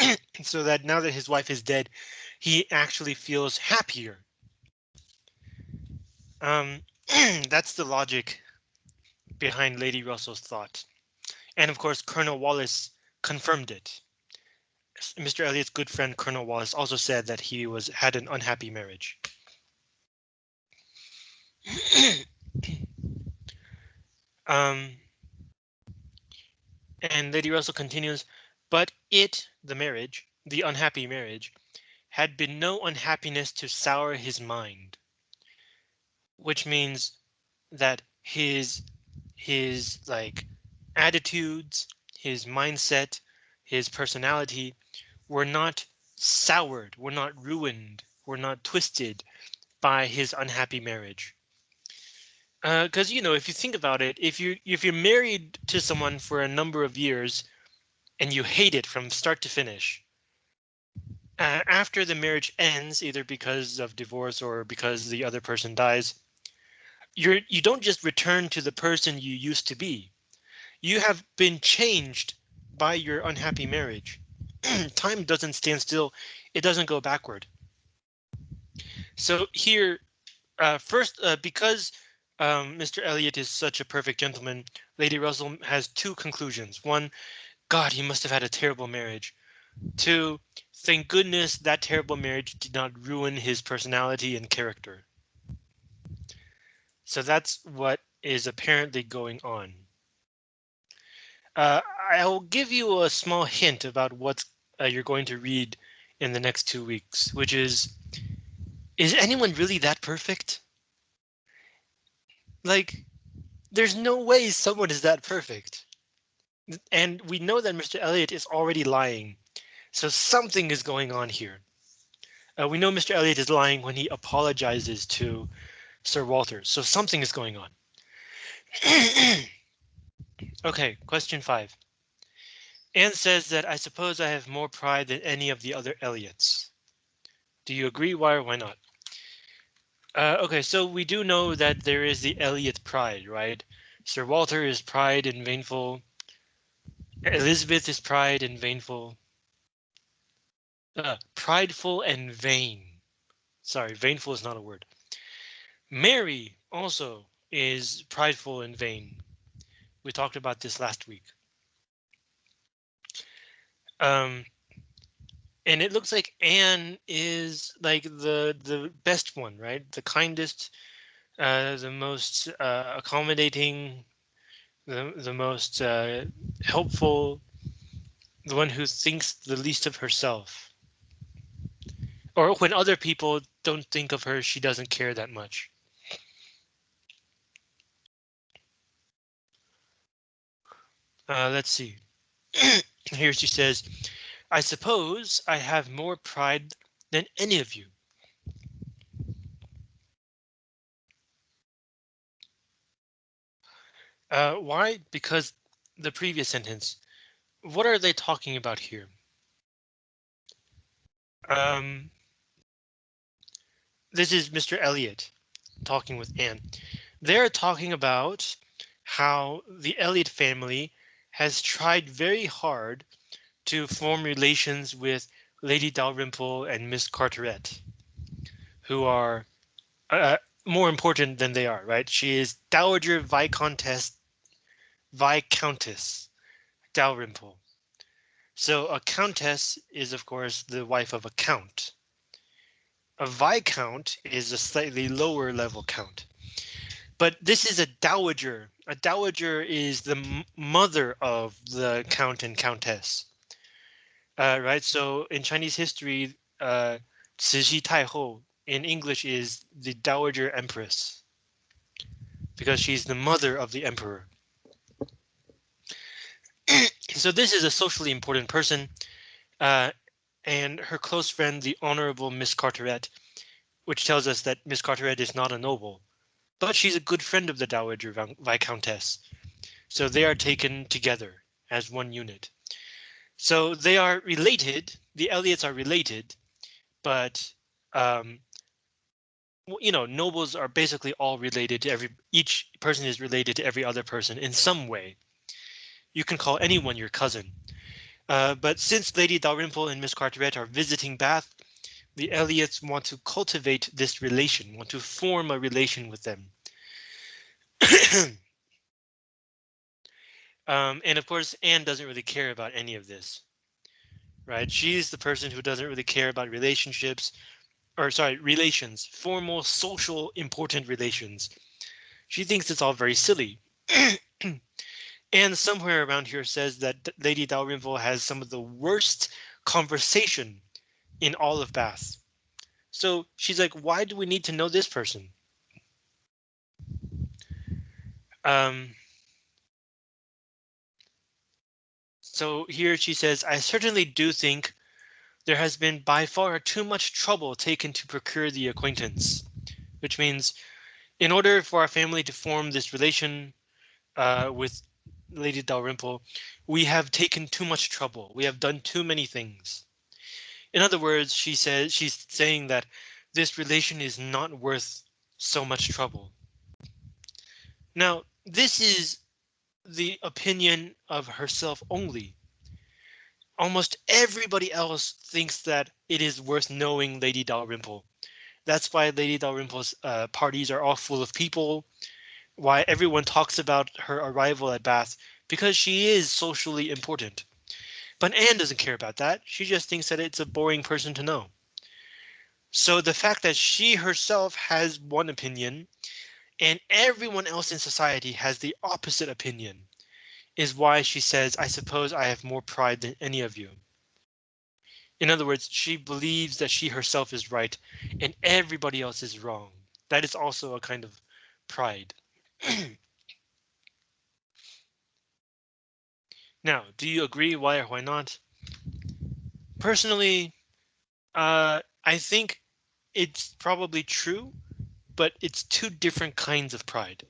*clears throat* so that now that his wife is dead, he actually feels happier. Um, *clears throat* that's the logic behind Lady Russell's thought. And of course, Colonel Wallis confirmed it. Mr. Elliot's good friend Colonel Wallis also said that he was had an unhappy marriage. *coughs* um, and Lady Russell continues, but it, the marriage, the unhappy marriage, had been no unhappiness to sour his mind. Which means that his his like attitudes, his mindset, his personality were not soured, we're not ruined, we're not twisted by his unhappy marriage. Because uh, you know, if you think about it, if you if you're married to someone for a number of years and you hate it from start to finish, uh, after the marriage ends, either because of divorce or because the other person dies, you're you don't just return to the person you used to be. You have been changed by your unhappy marriage. *clears throat* Time doesn't stand still. It doesn't go backward. So here, uh, first, uh, because um, Mr. Elliot is such a perfect gentleman, Lady Russell has two conclusions. One, God, he must have had a terrible marriage. Two, thank goodness that terrible marriage did not ruin his personality and character. So that's what is apparently going on. Uh, I will give you a small hint about what uh, you're going to read in the next two weeks, which is, is anyone really that perfect? Like, there's no way someone is that perfect. And we know that Mr. Elliot is already lying. So something is going on here. Uh, we know Mr. Elliot is lying when he apologizes to Sir Walter. So something is going on. *clears throat* Okay, question five. Anne says that I suppose I have more pride than any of the other Elliots. Do you agree? Why or why not? Uh, okay, so we do know that there is the Elliot pride, right? Sir Walter is pride and vainful. Elizabeth is pride and vainful. Uh, prideful and vain. Sorry, vainful is not a word. Mary also is prideful and vain. We talked about this last week. Um, and it looks like Anne is like the the best one, right? The kindest, uh, the most uh, accommodating, the the most uh, helpful, the one who thinks the least of herself. Or when other people don't think of her, she doesn't care that much. Uh, let's see. *clears throat* Here she says, I suppose I have more pride than any of you. Uh, why? Because the previous sentence. What are they talking about here? Um, this is Mr. Elliot talking with Anne. They're talking about how the Elliot family has tried very hard to form relations with Lady Dalrymple and Miss Carteret, who are uh, more important than they are, right? She is Dowager Viscountess, Viscountess Dalrymple. So a countess is, of course, the wife of a count. A viscount is a slightly lower level count. But this is a dowager. A dowager is the mother of the count and countess. Uh, right, so in Chinese history, uh, 慈禧太后 in English is the Dowager Empress because she's the mother of the emperor. *clears throat* so this is a socially important person uh, and her close friend, the Honorable Miss Carteret, which tells us that Miss Carteret is not a noble, but she's a good friend of the Dowager Viscountess. So they are taken together as one unit. So they are related. The Elliots are related, but um, you know, nobles are basically all related to every each person is related to every other person in some way. You can call anyone your cousin. Uh, but since Lady Dalrymple and Miss Carteret are visiting Bath, the Elliots want to cultivate this relation, want to form a relation with them. *clears throat* Um, and of course, Anne doesn't really care about any of this. Right? She's the person who doesn't really care about relationships or sorry, relations, formal, social, important relations. She thinks it's all very silly. *clears throat* and somewhere around here says that Lady Dalrymple has some of the worst conversation in all of Bath. So she's like, why do we need to know this person? Um, So here she says, I certainly do think there has been by far too much trouble taken to procure the acquaintance, which means in order for our family to form this relation uh, with Lady Dalrymple, we have taken too much trouble. We have done too many things. In other words, she says she's saying that this relation is not worth so much trouble. Now, this is the opinion of herself only. Almost everybody else thinks that it is worth knowing Lady Dalrymple. That's why Lady Dalrymple's uh, parties are all full of people. Why everyone talks about her arrival at Bath because she is socially important. But Anne doesn't care about that. She just thinks that it's a boring person to know. So the fact that she herself has one opinion and everyone else in society has the opposite opinion is why she says, I suppose I have more pride than any of you. In other words, she believes that she herself is right and everybody else is wrong. That is also a kind of pride. *clears throat* now, do you agree? Why or why not? Personally, uh, I think it's probably true but it's two different kinds of pride.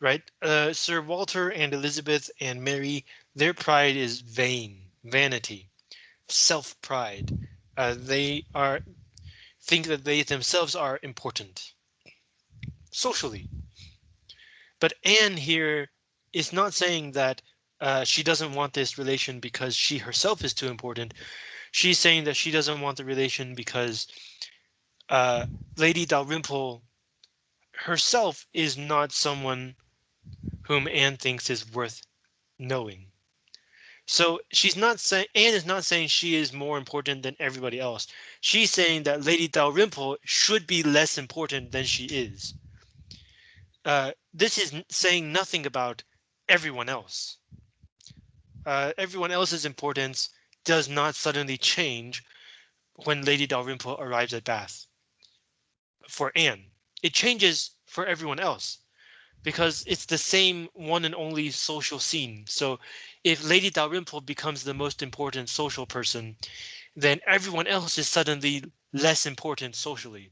Right? Uh, Sir Walter and Elizabeth and Mary, their pride is vain, vanity, self-pride. Uh, they are think that they themselves are important socially. But Anne here is not saying that uh, she doesn't want this relation because she herself is too important. She's saying that she doesn't want the relation because uh, Lady Dalrymple herself is not someone whom Anne thinks is worth knowing. So she's not saying Anne is not saying she is more important than everybody else. She's saying that Lady Dalrymple should be less important than she is. Uh, this is saying nothing about everyone else. Uh, everyone else's importance does not suddenly change when Lady Dalrymple arrives at Bath for Anne. It changes for everyone else because it's the same one and only social scene. So if Lady Dalrymple becomes the most important social person then everyone else is suddenly less important socially.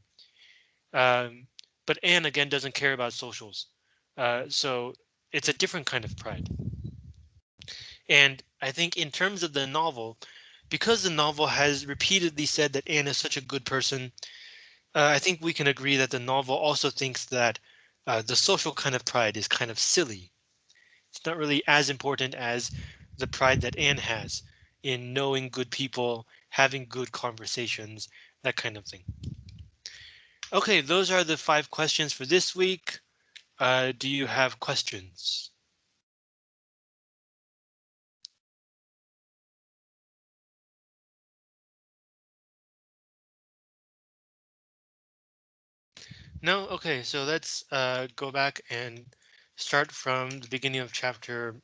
Um, but Anne again doesn't care about socials. Uh, so it's a different kind of pride. And I think in terms of the novel, because the novel has repeatedly said that Anne is such a good person, uh, I think we can agree that the novel also thinks that uh, the social kind of pride is kind of silly. It's not really as important as the pride that Anne has in knowing good people, having good conversations, that kind of thing. OK, those are the five questions for this week. Uh, do you have questions? No, okay, so let's uh, go back and start from the beginning of chapter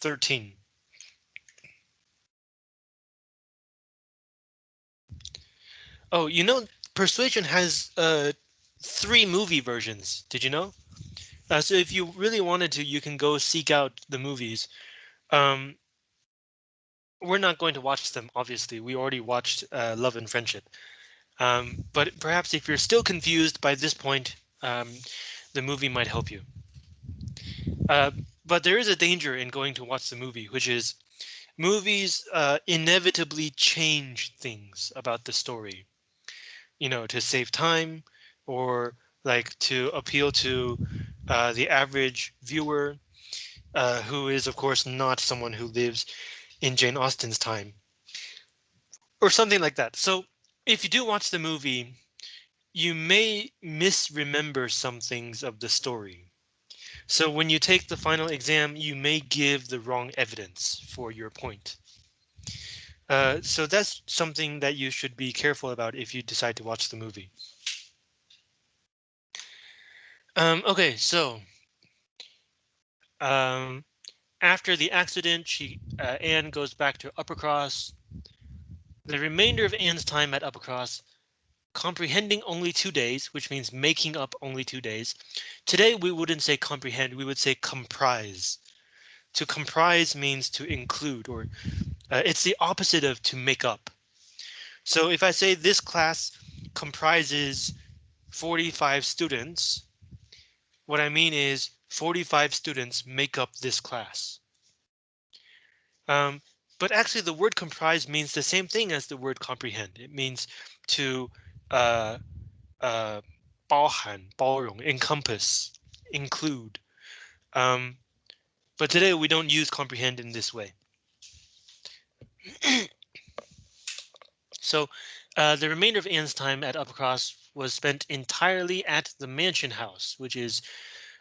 13. Oh, you know, Persuasion has uh, three movie versions. Did you know? Uh, so if you really wanted to, you can go seek out the movies. Um, we're not going to watch them, obviously. We already watched uh, Love and Friendship. Um, but perhaps if you're still confused by this point, um, the movie might help you. Uh, but there is a danger in going to watch the movie, which is movies uh, inevitably change things about the story you know, to save time or like to appeal to uh, the average viewer uh, who is, of course, not someone who lives in Jane Austen's time or something like that. So if you do watch the movie, you may misremember some things of the story. So when you take the final exam, you may give the wrong evidence for your point. Uh, so that's something that you should be careful about if you decide to watch the movie. Um, okay, so um, after the accident, she uh, Anne goes back to Uppercross. The remainder of Anne's time at Uppercross, comprehending only two days, which means making up only two days. Today we wouldn't say comprehend, we would say comprise. To comprise means to include or uh, it's the opposite of to make up. So if I say this class comprises 45 students, what I mean is 45 students make up this class. Um, but actually the word comprise means the same thing as the word comprehend. It means to uh, uh, encompass, include. Um, but today we don't use comprehend in this way. *clears throat* so uh, the remainder of Anne's time at Uppercross was spent entirely at the Mansion House, which is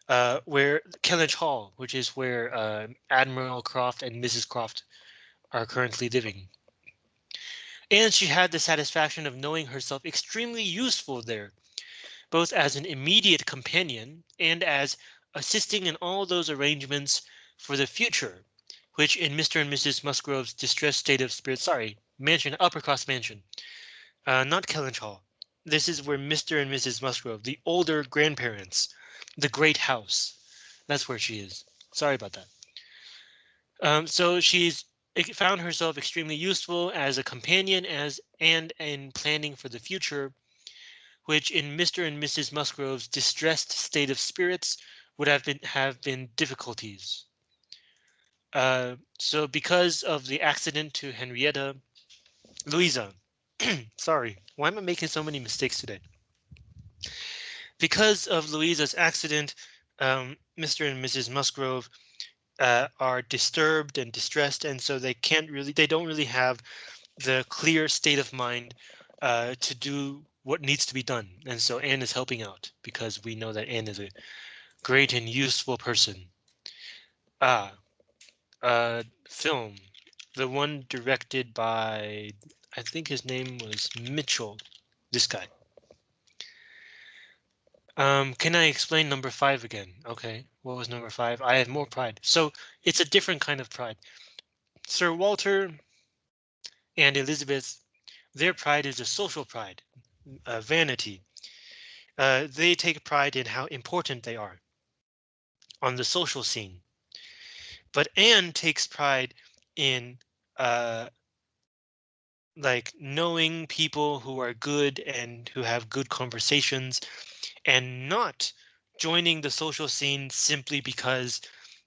uh, where Kellynch Hall, which is where uh, Admiral Croft and Mrs. Croft are currently living. And she had the satisfaction of knowing herself extremely useful there, both as an immediate companion and as assisting in all those arrangements for the future which in Mr. and Mrs. Musgrove's distressed state of spirit, sorry, mansion, Uppercross Mansion, uh, not Kellynch Hall. This is where Mr. and Mrs. Musgrove, the older grandparents, the great house. That's where she is. Sorry about that. Um, so she's found herself extremely useful as a companion as and in planning for the future, which in Mr. and Mrs. Musgrove's distressed state of spirits would have been have been difficulties. Uh, so because of the accident to Henrietta, Louisa, *clears throat* sorry, why am I making so many mistakes today? Because of Louisa's accident, um, Mr. and Mrs. Musgrove uh, are disturbed and distressed, and so they can't really, they don't really have the clear state of mind uh, to do what needs to be done. And so Anne is helping out because we know that Anne is a great and useful person. Ah, uh, film, the one directed by, I think his name was Michell, this guy. Um, can I explain number five again? Okay, what was number five? I have more pride. So it's a different kind of pride. Sir Walter and Elizabeth, their pride is a social pride, uh, vanity. Uh, they take pride in how important they are on the social scene. But Anne takes pride in uh, like knowing people who are good and who have good conversations and not joining the social scene simply because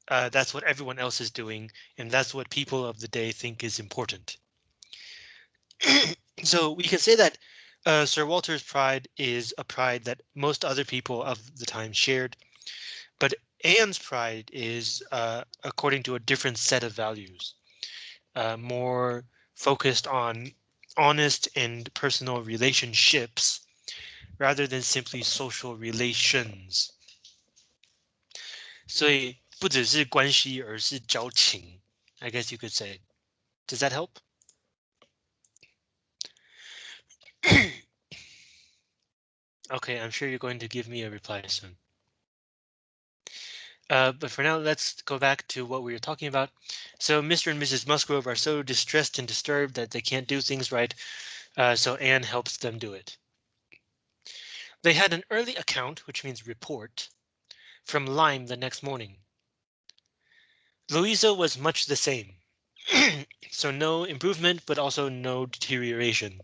uh, that's what everyone else is doing and that's what people of the day think is important. *clears throat* so we can say that uh, Sir Walter's pride is a pride that most other people of the time shared, but Anne's pride is uh, according to a different set of values, uh, more focused on honest and personal relationships rather than simply social relations. 所以不只是关系，而是交情。I guess you could say. Does that help? *coughs* okay, I'm sure you're going to give me a reply soon. Uh, but for now, let's go back to what we were talking about. So Mr. and Mrs. Musgrove are so distressed and disturbed that they can't do things right. Uh, so Anne helps them do it. They had an early account, which means report, from Lyme the next morning. Louisa was much the same. *clears throat* so no improvement, but also no deterioration.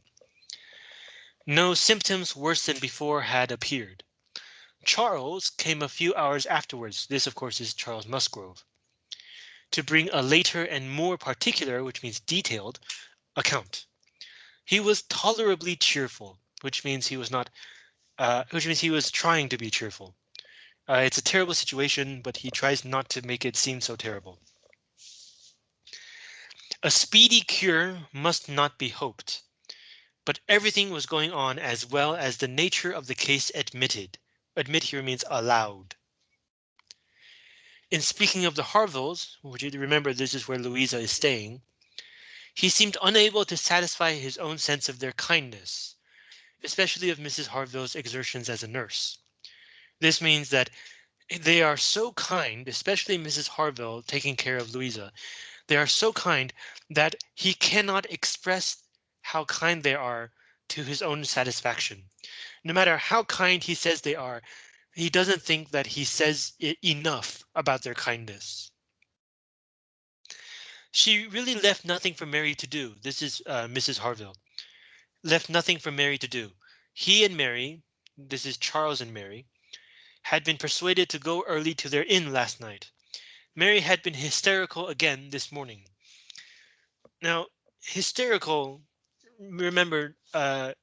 No symptoms worse than before had appeared. Charles came a few hours afterwards. This, of course, is Charles Musgrove. To bring a later and more particular, which means detailed, account. He was tolerably cheerful, which means he was not, uh, which means he was trying to be cheerful. Uh, it's a terrible situation, but he tries not to make it seem so terrible. A speedy cure must not be hoped, but everything was going on as well as the nature of the case admitted. Admit here means allowed. In speaking of the Harvilles, which you remember this is where Louisa is staying, he seemed unable to satisfy his own sense of their kindness, especially of Mrs. Harville's exertions as a nurse. This means that they are so kind, especially Mrs. Harville taking care of Louisa. They are so kind that he cannot express how kind they are to his own satisfaction. No matter how kind he says they are, he doesn't think that he says enough about their kindness. She really left nothing for Mary to do. This is uh, Mrs. Harville Left nothing for Mary to do. He and Mary, this is Charles and Mary, had been persuaded to go early to their inn last night. Mary had been hysterical again this morning. Now, hysterical, remember, uh,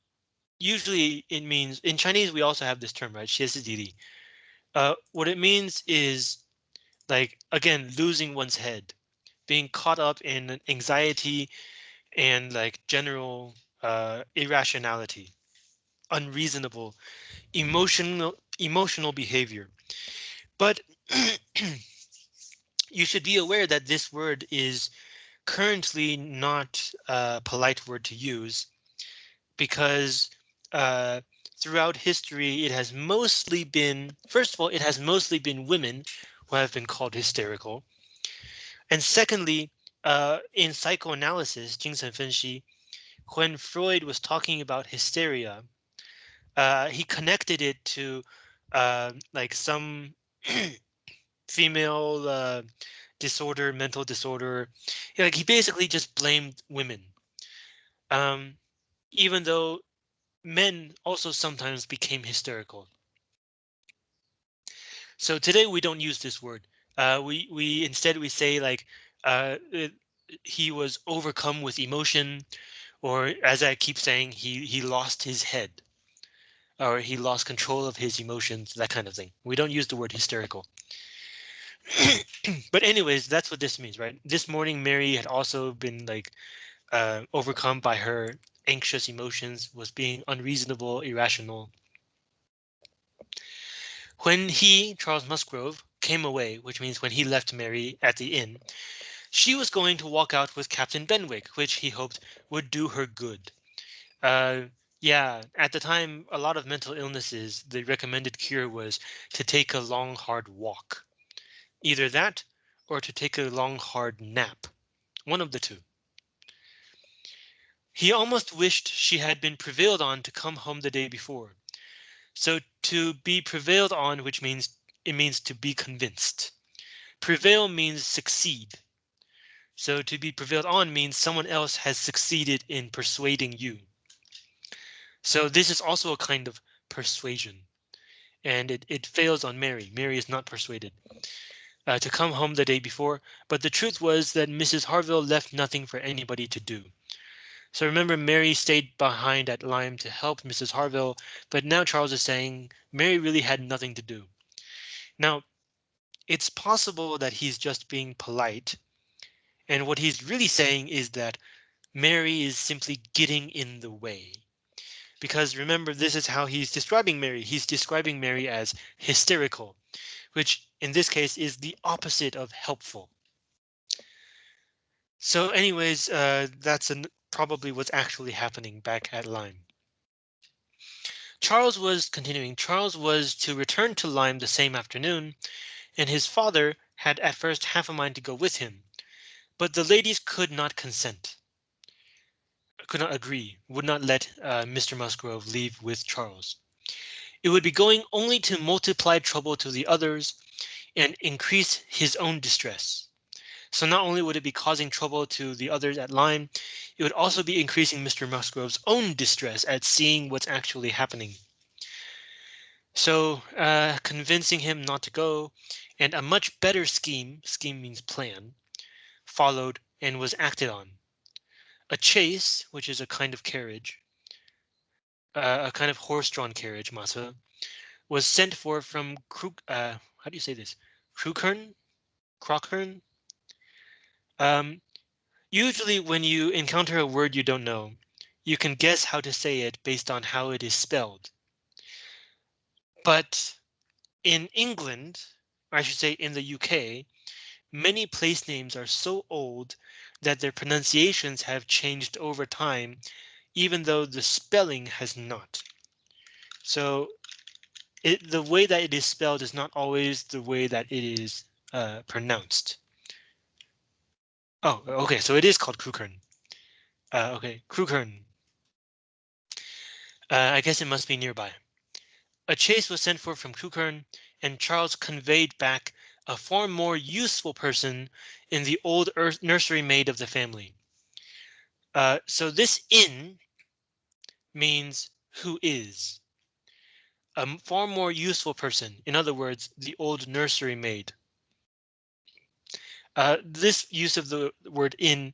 usually it means in Chinese, we also have this term, right? 歇斯底里. Uh, what it means is like, again, losing one's head, being caught up in anxiety and like general uh, irrationality, unreasonable, emotional emotional behavior. But *clears throat* you should be aware that this word is currently not a polite word to use because uh, throughout history, it has mostly been, first of all, it has mostly been women who have been called hysterical. And secondly, uh, in psychoanalysis, Jingsen Fenshi, when Freud was talking about hysteria, uh, he connected it to uh, like some *clears throat* female uh, disorder, mental disorder. Like he basically just blamed women. Um, even though men also sometimes became hysterical. So today we don't use this word. Uh, we we instead we say like uh, it, he was overcome with emotion, or as I keep saying, he he lost his head, or he lost control of his emotions, that kind of thing. We don't use the word hysterical. *clears throat* but anyways, that's what this means, right? This morning, Mary had also been like uh, overcome by her anxious emotions, was being unreasonable, irrational. When he, Charles Musgrove, came away, which means when he left Mary at the inn, she was going to walk out with Captain Benwick, which he hoped would do her good. Uh, yeah, at the time, a lot of mental illnesses, the recommended cure was to take a long, hard walk. Either that or to take a long, hard nap. One of the two. He almost wished she had been prevailed on to come home the day before. So to be prevailed on, which means it means to be convinced. Prevail means succeed. So to be prevailed on means someone else has succeeded in persuading you. So this is also a kind of persuasion. And it, it fails on Mary. Mary is not persuaded uh, to come home the day before, but the truth was that Mrs. Harville left nothing for anybody to do. So remember, Mary stayed behind at Lyme to help Mrs. Harville, but now Charles is saying Mary really had nothing to do. Now, it's possible that he's just being polite. And what he's really saying is that Mary is simply getting in the way. Because remember, this is how he's describing Mary. He's describing Mary as hysterical, which in this case is the opposite of helpful. So anyways, uh, that's an, probably what's actually happening back at Lyme. Charles was continuing. Charles was to return to Lyme the same afternoon, and his father had at first half a mind to go with him, but the ladies could not consent. Could not agree, would not let uh, Mr. Musgrove leave with Charles. It would be going only to multiply trouble to the others and increase his own distress. So not only would it be causing trouble to the others at Lyme, it would also be increasing Mr. Musgrove's own distress at seeing what's actually happening. So uh, convincing him not to go and a much better scheme, scheme means plan, followed and was acted on. A chase, which is a kind of carriage, uh, a kind of horse-drawn carriage, Masa, was sent for from Krug, uh, how do you say this? Crewkern? Crockern? Um, usually when you encounter a word you don't know, you can guess how to say it based on how it is spelled. But in England, or I should say in the UK, many place names are so old that their pronunciations have changed over time, even though the spelling has not. So it, the way that it is spelled is not always the way that it is uh, pronounced. Oh, okay, so it is called Crewkerne. Uh, okay, Crewkerne. Uh, I guess it must be nearby. A chase was sent for from Crewkerne, and Charles conveyed back a far more useful person in the old earth nursery maid of the family. Uh, so this in means who is a far more useful person. In other words, the old nursery maid. Uh, this use of the word in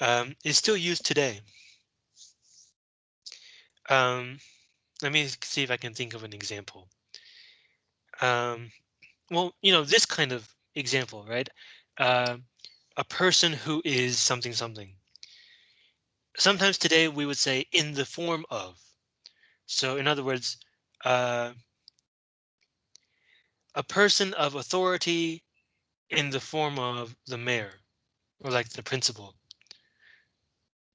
um, is still used today. Um, let me see if I can think of an example. Um, well, you know, this kind of example, right? Uh, a person who is something something. Sometimes today we would say in the form of. So in other words, uh, a person of authority in the form of the mayor or like the principal.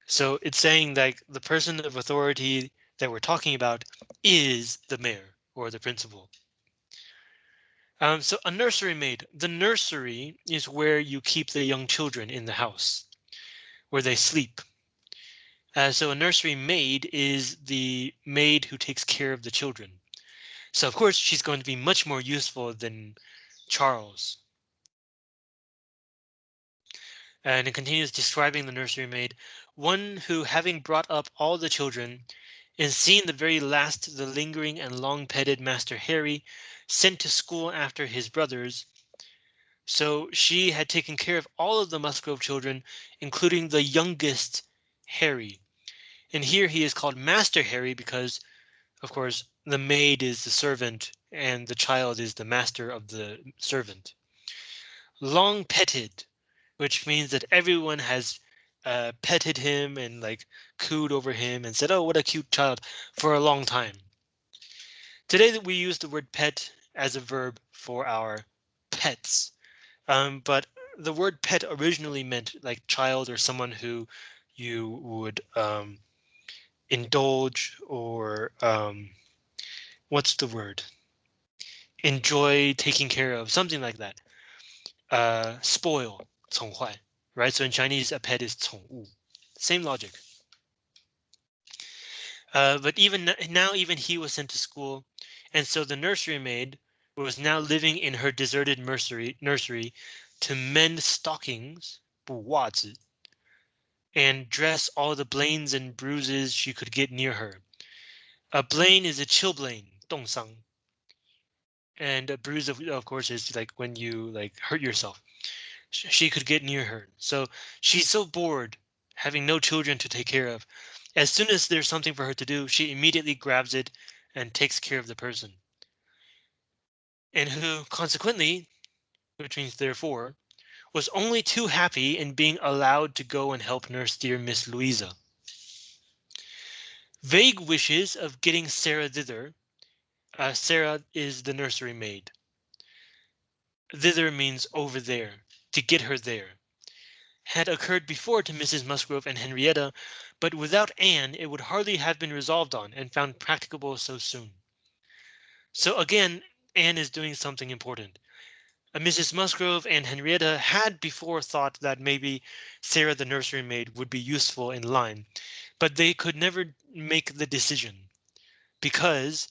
So it's saying that the person of authority that we're talking about is the mayor or the principal. Um, so a nursery maid, the nursery is where you keep the young children in the house, where they sleep. Uh, so a nursery maid is the maid who takes care of the children. So of course she's going to be much more useful than Charles. And it continues describing the nursery maid, one who having brought up all the children and seeing the very last the lingering and long petted Master Harry sent to school after his brothers. So she had taken care of all of the Musgrove children, including the youngest Harry. And here he is called Master Harry because, of course, the maid is the servant and the child is the master of the servant. Long petted which means that everyone has uh, petted him and like cooed over him and said, oh, what a cute child for a long time. Today that we use the word pet as a verb for our pets, um, but the word pet originally meant like child or someone who you would um, indulge or um, what's the word? Enjoy taking care of something like that. Uh, spoil 宠坏, right? So in Chinese, a pet is 宠物. Same logic. Uh, but even now, even he was sent to school, and so the nursery maid was now living in her deserted nursery nursery to mend stockings 补袜子 and dress all the blains and bruises she could get near her. A blain is a chilblain, 冻伤. And a bruise, of, of course, is like when you like hurt yourself. She could get near her. So she's so bored, having no children to take care of. As soon as there's something for her to do, she immediately grabs it and takes care of the person. And who consequently, which means therefore, was only too happy in being allowed to go and help nurse dear Miss Louisa. Vague wishes of getting Sarah thither. Uh, Sarah is the nursery maid. Thither means over there, to get her there. Had occurred before to Mrs. Musgrove and Henrietta, but without Anne it would hardly have been resolved on and found practicable so soon. So again, Anne is doing something important. Mrs. Musgrove and Henrietta had before thought that maybe Sarah the nursery maid would be useful in Lyme, but they could never make the decision because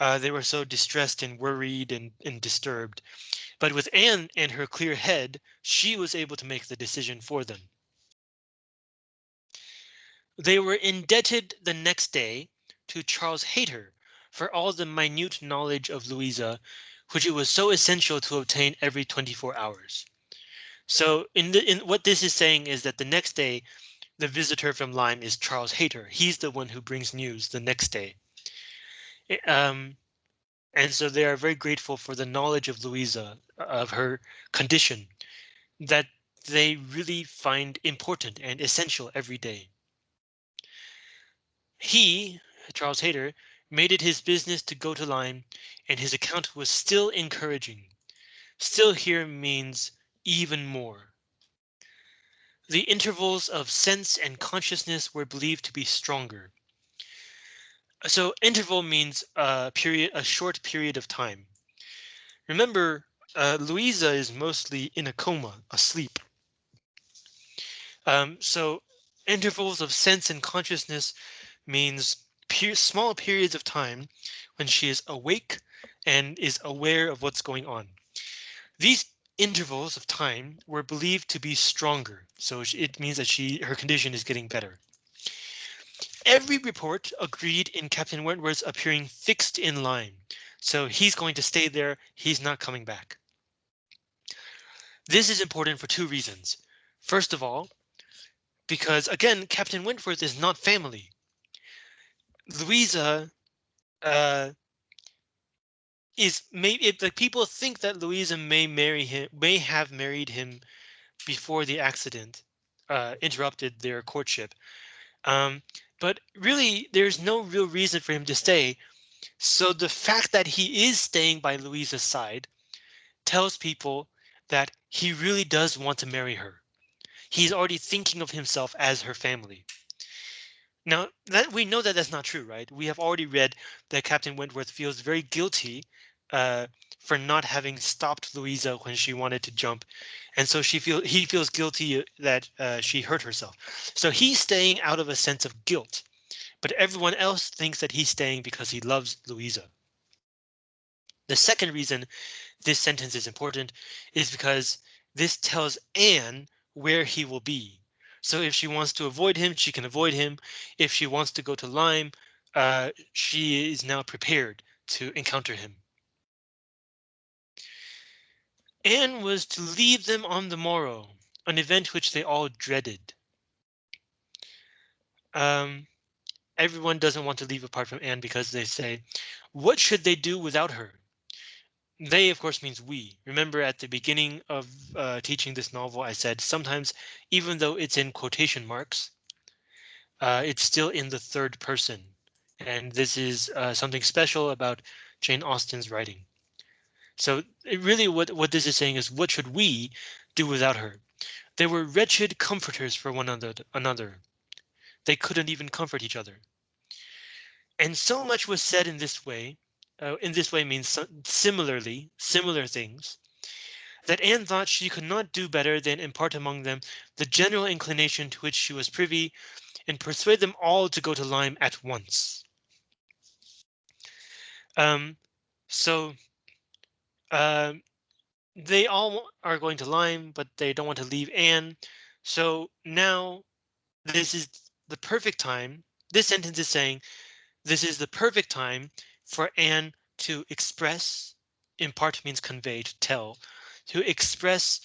uh, they were so distressed and worried and, and disturbed. But with Anne and her clear head, she was able to make the decision for them. They were indebted the next day to Charles Hayter for all the minute knowledge of Louisa which it was so essential to obtain every 24 hours. So in, the, in what this is saying is that the next day, the visitor from Lyme is Charles Hayter. He's the one who brings news the next day. Um, and so they are very grateful for the knowledge of Louisa, of her condition, that they really find important and essential every day. He, Charles Hayter, made it his business to go to Lyme, and his account was still encouraging. Still here means even more. The intervals of sense and consciousness were believed to be stronger. So interval means a period, a short period of time. Remember, uh, Louisa is mostly in a coma, asleep. Um, so intervals of sense and consciousness means per small periods of time when she is awake and is aware of what's going on. These intervals of time were believed to be stronger, so it means that she her condition is getting better. Every report agreed in Captain Wentworth's appearing fixed in Lyme, so he's going to stay there, he's not coming back. This is important for two reasons. First of all, because again, Captain Wentworth is not family. Louisa uh, is maybe like people think that Louisa may marry him, may have married him before the accident uh, interrupted their courtship. Um, but really, there's no real reason for him to stay. So the fact that he is staying by Louisa's side tells people that he really does want to marry her. He's already thinking of himself as her family. Now that we know that that's not true, right? We have already read that Captain Wentworth feels very guilty uh, for not having stopped Louisa when she wanted to jump, and so she feel he feels guilty that uh, she hurt herself. So he's staying out of a sense of guilt, but everyone else thinks that he's staying because he loves Louisa. The second reason this sentence is important is because this tells Anne where he will be. So if she wants to avoid him, she can avoid him. If she wants to go to Lyme, uh, she is now prepared to encounter him. Anne was to leave them on the morrow, an event which they all dreaded. Um, everyone doesn't want to leave apart from Anne because they say, what should they do without her? They, of course, means we. Remember at the beginning of uh, teaching this novel, I said sometimes, even though it's in quotation marks, uh, it's still in the third person. And this is uh, something special about Jane Austen's writing. So really what, what this is saying is what should we do without her? They were wretched comforters for one another. another. They couldn't even comfort each other. And so much was said in this way uh, in this way means similarly, similar things, that Anne thought she could not do better than impart among them the general inclination to which she was privy, and persuade them all to go to Lyme at once. Um, so uh, they all are going to Lyme, but they don't want to leave Anne. So now this is the perfect time. This sentence is saying this is the perfect time for Anne to express, impart means convey, to tell, to express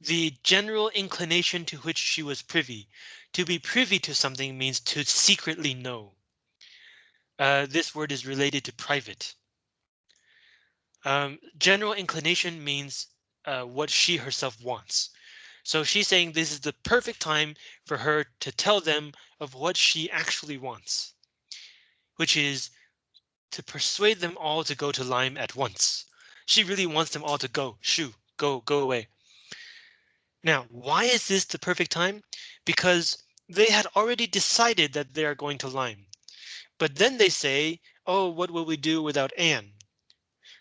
the general inclination to which she was privy. To be privy to something means to secretly know. Uh, this word is related to private. Um, general inclination means uh, what she herself wants. So she's saying this is the perfect time for her to tell them of what she actually wants, which is to persuade them all to go to Lyme at once. She really wants them all to go, shoo, go, go away. Now, why is this the perfect time? Because they had already decided that they are going to Lyme. But then they say, oh, what will we do without Anne?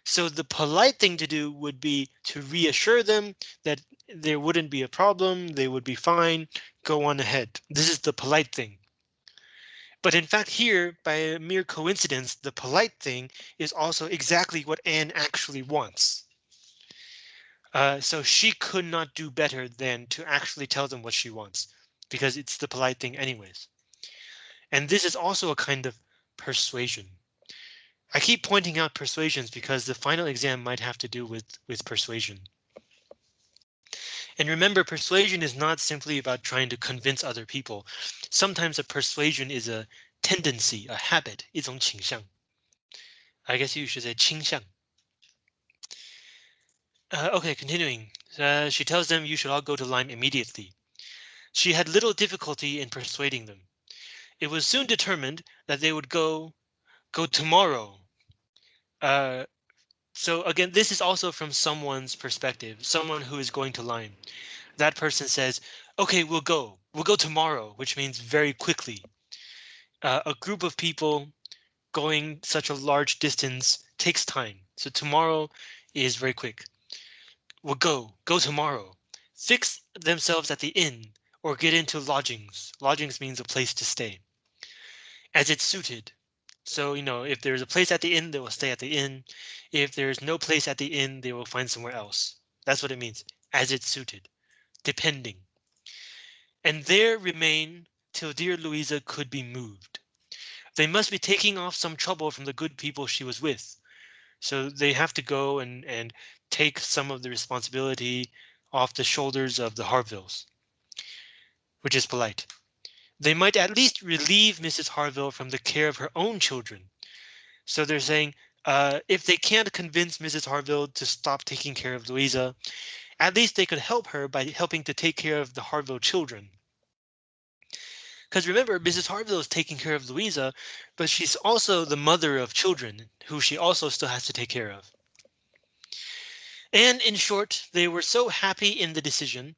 So the polite thing to do would be to reassure them that there wouldn't be a problem, they would be fine, go on ahead. This is the polite thing. But in fact, here, by a mere coincidence, the polite thing is also exactly what Anne actually wants. Uh, so she could not do better than to actually tell them what she wants, because it's the polite thing anyways. And this is also a kind of persuasion. I keep pointing out persuasions because the final exam might have to do with, with persuasion. And remember, persuasion is not simply about trying to convince other people. Sometimes a persuasion is a tendency, a habit, 一种倾向. I guess you should say 倾向. Uh, okay, continuing. Uh, she tells them you should all go to Lyme immediately. She had little difficulty in persuading them. It was soon determined that they would go go tomorrow. uh, so again, this is also from someone's perspective, someone who is going to Lyme. That person says, OK, we'll go. We'll go tomorrow, which means very quickly. Uh, a group of people going such a large distance takes time. So tomorrow is very quick We'll go, go tomorrow, fix themselves at the inn, or get into lodgings. Lodgings means a place to stay. As it's suited. So, you know, if there's a place at the inn, they will stay at the inn. If there's no place at the inn, they will find somewhere else. That's what it means, as it's suited, depending. And there remain till dear Louisa could be moved. They must be taking off some trouble from the good people she was with. So they have to go and, and take some of the responsibility off the shoulders of the Harvilles, which is polite. They might at least relieve Mrs. Harville from the care of her own children. So they're saying uh, if they can't convince Mrs. Harville to stop taking care of Louisa, at least they could help her by helping to take care of the Harville children. Because remember, Mrs. Harville is taking care of Louisa, but she's also the mother of children who she also still has to take care of. And in short, they were so happy in the decision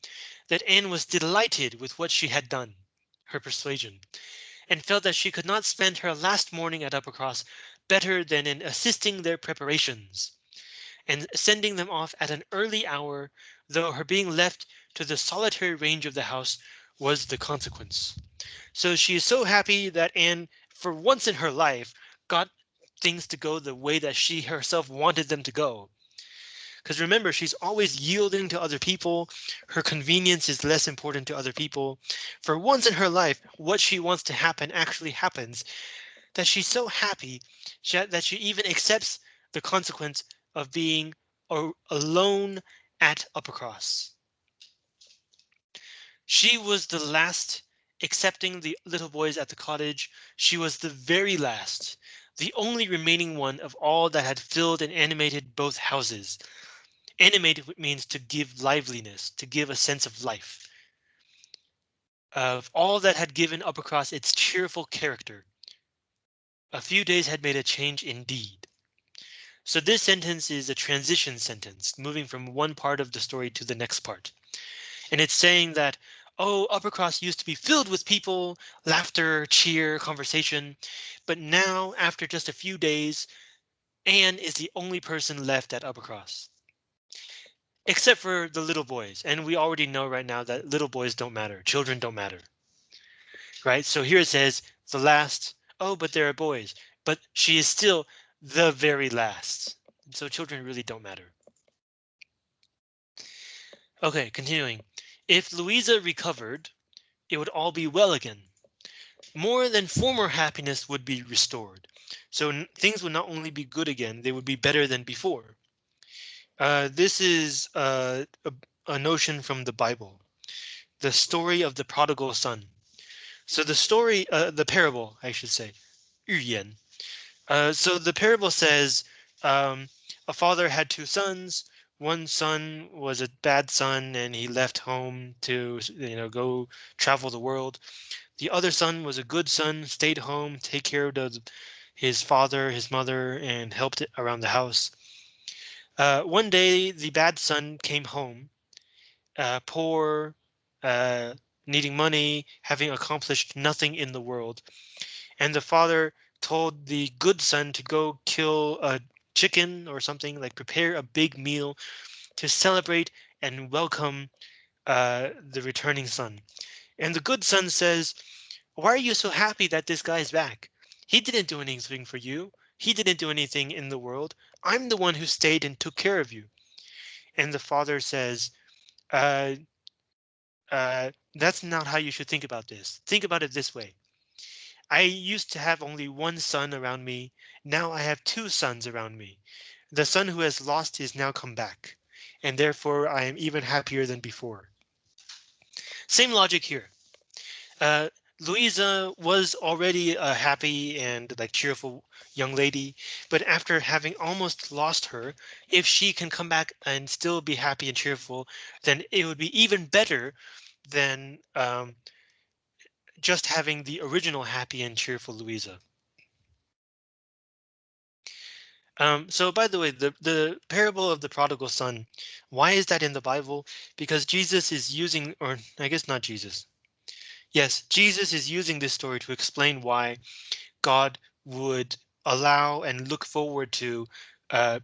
that Anne was delighted with what she had done, her persuasion, and felt that she could not spend her last morning at Uppercross better than in assisting their preparations and sending them off at an early hour, though her being left to the solitary range of the house was the consequence. So she is so happy that Anne, for once in her life, got things to go the way that she herself wanted them to go. Because remember, she's always yielding to other people. Her convenience is less important to other people. For once in her life, what she wants to happen actually happens. That she's so happy that she even accepts the consequence of being alone at Uppercross. She was the last accepting the little boys at the cottage, she was the very last, the only remaining one of all that had filled and animated both houses. Animated means to give liveliness, to give a sense of life. Of all that had given Uppercross its cheerful character. A few days had made a change indeed. So this sentence is a transition sentence, moving from one part of the story to the next part. And it's saying that oh, Uppercross used to be filled with people, laughter, cheer, conversation. But now, after just a few days, Anne is the only person left at Uppercross. Except for the little boys. And we already know right now that little boys don't matter. Children don't matter. Right. So here it says the last. Oh, but there are boys. But she is still the very last. So children really don't matter. Okay, continuing. If Louisa recovered, it would all be well again. More than former happiness would be restored. So things would not only be good again, they would be better than before. Uh, this is uh, a, a notion from the Bible, the story of the prodigal son. So the story, uh, the parable, I should say. Uh, so the parable says um, a father had two sons. One son was a bad son and he left home to you know go travel the world. The other son was a good son, stayed home, take care of the, his father, his mother, and helped around the house. Uh, one day, the bad son came home, uh, poor, uh, needing money, having accomplished nothing in the world. And the father told the good son to go kill a chicken or something, like prepare a big meal to celebrate and welcome uh, the returning son. And the good son says, why are you so happy that this guy's back? He didn't do anything for you. He didn't do anything in the world. I'm the one who stayed and took care of you. And the father says, uh, uh, that's not how you should think about this. Think about it this way. I used to have only one son around me. Now I have two sons around me. The son who has lost is now come back, and therefore I am even happier than before. Same logic here. Uh, Louisa was already a happy and like cheerful young lady, but after having almost lost her, if she can come back and still be happy and cheerful, then it would be even better than um, just having the original happy and cheerful Louisa. Um, so by the way, the, the parable of the prodigal son, why is that in the Bible? Because Jesus is using, or I guess not Jesus, Yes, Jesus is using this story to explain why God would allow and look forward to uh,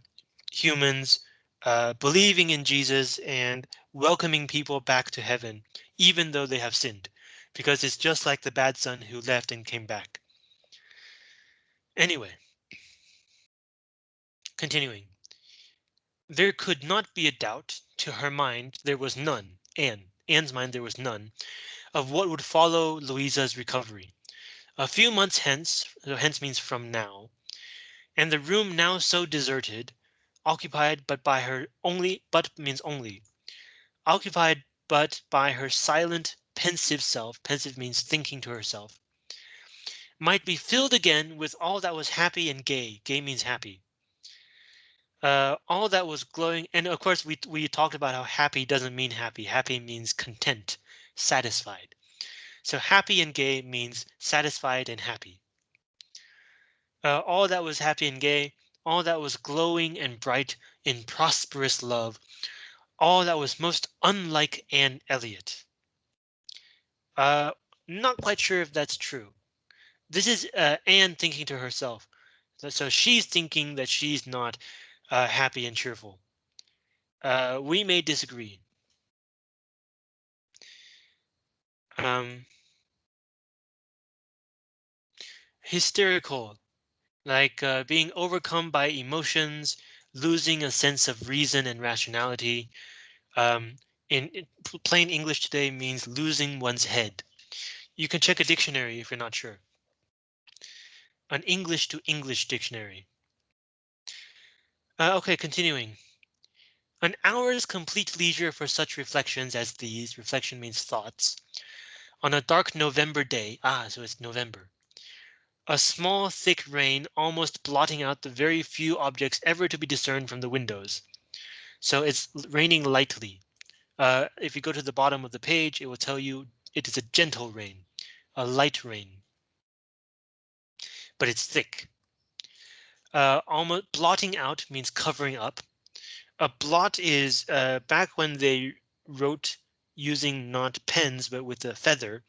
humans uh, believing in Jesus and welcoming people back to heaven, even though they have sinned, because it's just like the bad son who left and came back. Anyway, continuing. There could not be a doubt to her mind. There was none. Anne, Anne's mind, there was none of what would follow Louisa's recovery. A few months hence, hence means from now, and the room now so deserted, occupied but by her only, but means only, occupied but by her silent, pensive self, pensive means thinking to herself, might be filled again with all that was happy and gay. Gay means happy. Uh, all that was glowing, and of course we we talked about how happy doesn't mean happy. Happy means content satisfied. So happy and gay means satisfied and happy. Uh, all that was happy and gay, all that was glowing and bright in prosperous love, all that was most unlike Anne Elliot. Uh, not quite sure if that's true. This is uh, Anne thinking to herself. So she's thinking that she's not uh, happy and cheerful. Uh, we may disagree. Um hysterical like uh, being overcome by emotions losing a sense of reason and rationality um, in, in, plain English today means losing one's head. You can check a dictionary if you're not sure. An English to English dictionary. Uh, okay, continuing. An hour's complete leisure for such reflections as these, reflection means thoughts, on a dark November day. Ah, so it's November. A small thick rain almost blotting out the very few objects ever to be discerned from the windows. So it's raining lightly. Uh, if you go to the bottom of the page, it will tell you it is a gentle rain, a light rain. But it's thick. Uh, almost blotting out means covering up. A blot is uh, back when they wrote using not pens, but with a feather,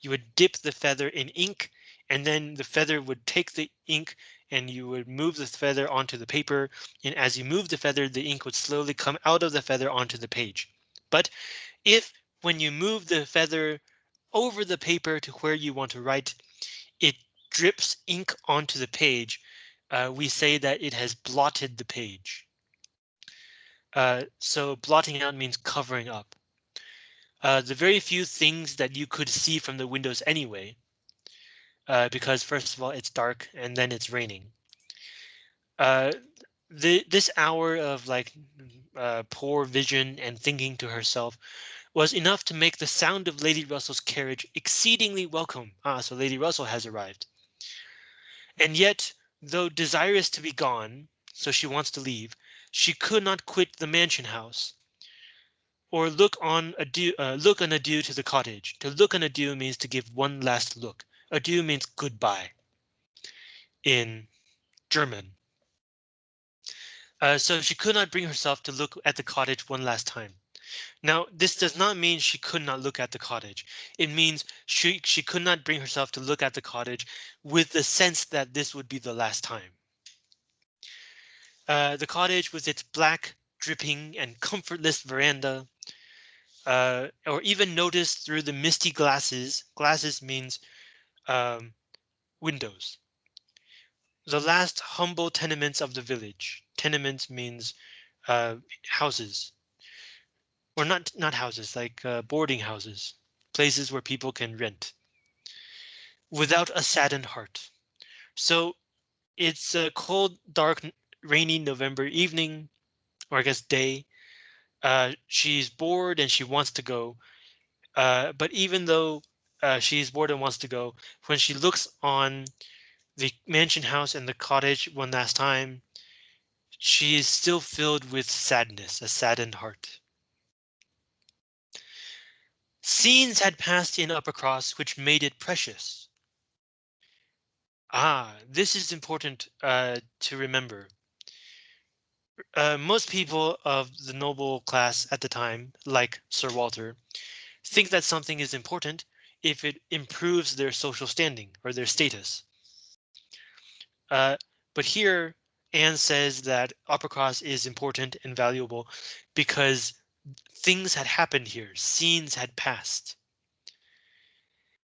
you would dip the feather in ink and then the feather would take the ink and you would move the feather onto the paper. And as you move the feather, the ink would slowly come out of the feather onto the page. But if when you move the feather over the paper to where you want to write, it drips ink onto the page, uh, we say that it has blotted the page. Uh, so blotting out means covering up. uh, the very few things that you could see from the windows anyway. Uh, because first of all, it's dark and then it's raining. Uh, the, this hour of like uh, poor vision and thinking to herself was enough to make the sound of Lady Russell's carriage exceedingly welcome. Ah, so Lady Russell has arrived. And yet, though desirous to be gone, so she wants to leave, she could not quit the mansion house. Or look on adieu, uh, look an adieu to the cottage. To look an adieu means to give one last look. Adieu means goodbye in German. Uh, so she could not bring herself to look at the cottage one last time. Now, this does not mean she could not look at the cottage. It means she, she could not bring herself to look at the cottage with the sense that this would be the last time. Uh, the cottage with its black, dripping and comfortless veranda, uh, or even noticed through the misty glasses. Glasses means um, windows. The last humble tenements of the village. Tenements means uh, houses. Or not not houses, like uh, boarding houses, places where people can rent. Without a saddened heart. So it's a cold, dark, rainy November evening, or I guess day. Uh, she's bored and she wants to go. Uh, but even though uh, she's bored and wants to go, when she looks on the mansion house and the cottage one last time, she is still filled with sadness, a saddened heart. Scenes had passed in Uppercross which made it precious. Ah, this is important uh, to remember. Uh, most people of the noble class at the time, like Sir Walter, think that something is important if it improves their social standing or their status. Uh, but here, Anne says that Uppercross is important and valuable because things had happened here, scenes had passed.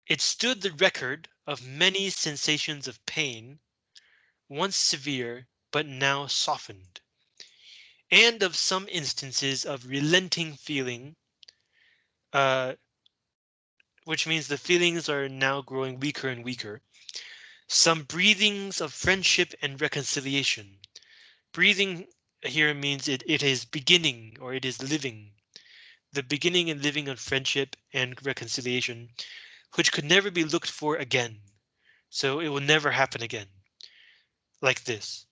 It stood the record of many sensations of pain, once severe, but now softened, and of some instances of relenting feeling, uh, which means the feelings are now growing weaker and weaker. Some breathings of friendship and reconciliation. Breathing here means it, it is beginning or it is living. The beginning and living of friendship and reconciliation, which could never be looked for again. So it will never happen again. Like this,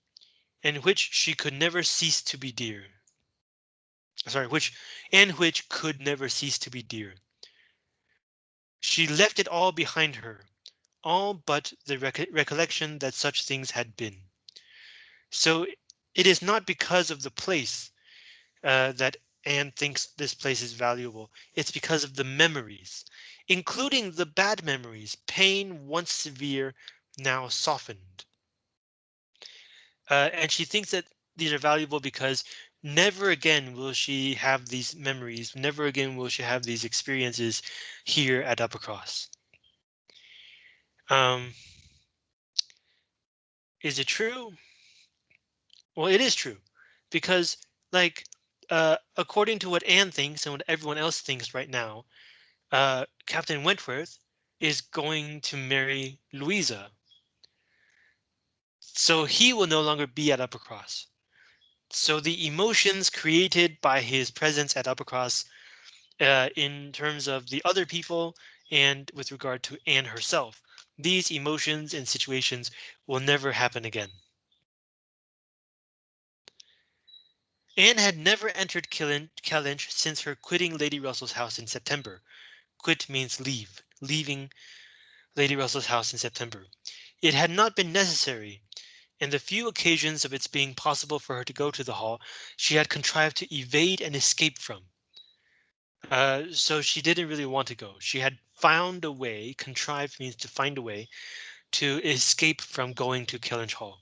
and which she could never cease to be dear. Sorry, which and which could never cease to be dear. She left it all behind her, all but the rec recollection that such things had been. So it is not because of the place uh, that Anne thinks this place is valuable. It's because of the memories, including the bad memories, pain once severe, now softened. Uh, and she thinks that these are valuable because never again will she have these memories. Never again will she have these experiences here at Uppercross. Um, is it true? Well, it is true because like uh, according to what Anne thinks and what everyone else thinks right now, uh, Captain Wentworth is going to marry Louisa. So he will no longer be at Uppercross. So the emotions created by his presence at Uppercross uh, in terms of the other people and with regard to Anne herself, these emotions and situations will never happen again. Anne had never entered Kellynch since her quitting Lady Russell's house in September. Quit means leave, leaving Lady Russell's house in September. It had not been necessary. In the few occasions of its being possible for her to go to the hall, she had contrived to evade and escape from. Uh, so she didn't really want to go. She had found a way, contrived means to find a way, to escape from going to Kellynch Hall.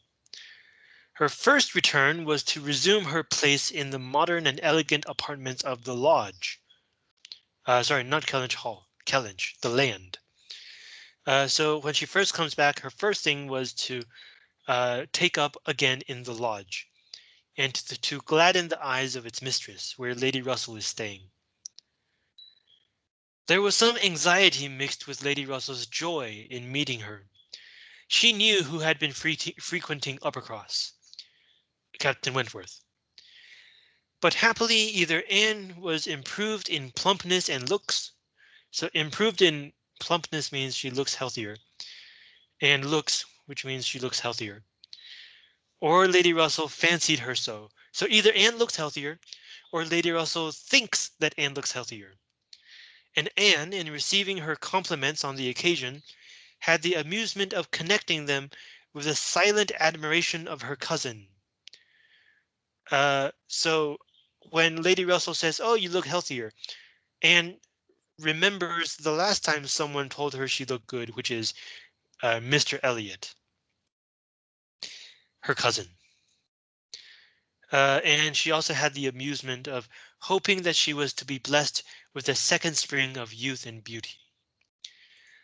Her first return was to resume her place in the modern and elegant apartments of the lodge. Uh, sorry, not Kellynch Hall, Kellynch, the land. Uh, so when she first comes back, her first thing was to uh, take up again in the lodge and to, to gladden the eyes of its mistress, where Lady Russell is staying. There was some anxiety mixed with Lady Russell's joy in meeting her. She knew who had been frequenting Uppercross. Captain Wentworth. But happily either Anne was improved in plumpness and looks. So improved in plumpness means she looks healthier. And looks, which means she looks healthier. Or Lady Russell fancied her so. So either Anne looks healthier or Lady Russell thinks that Anne looks healthier. And Anne, in receiving her compliments on the occasion, had the amusement of connecting them with a silent admiration of her cousin. Uh, so when Lady Russell says, oh, you look healthier, and remembers the last time someone told her she looked good, which is uh, Mr. Elliot, her cousin. Uh, and she also had the amusement of hoping that she was to be blessed with a second spring of youth and beauty.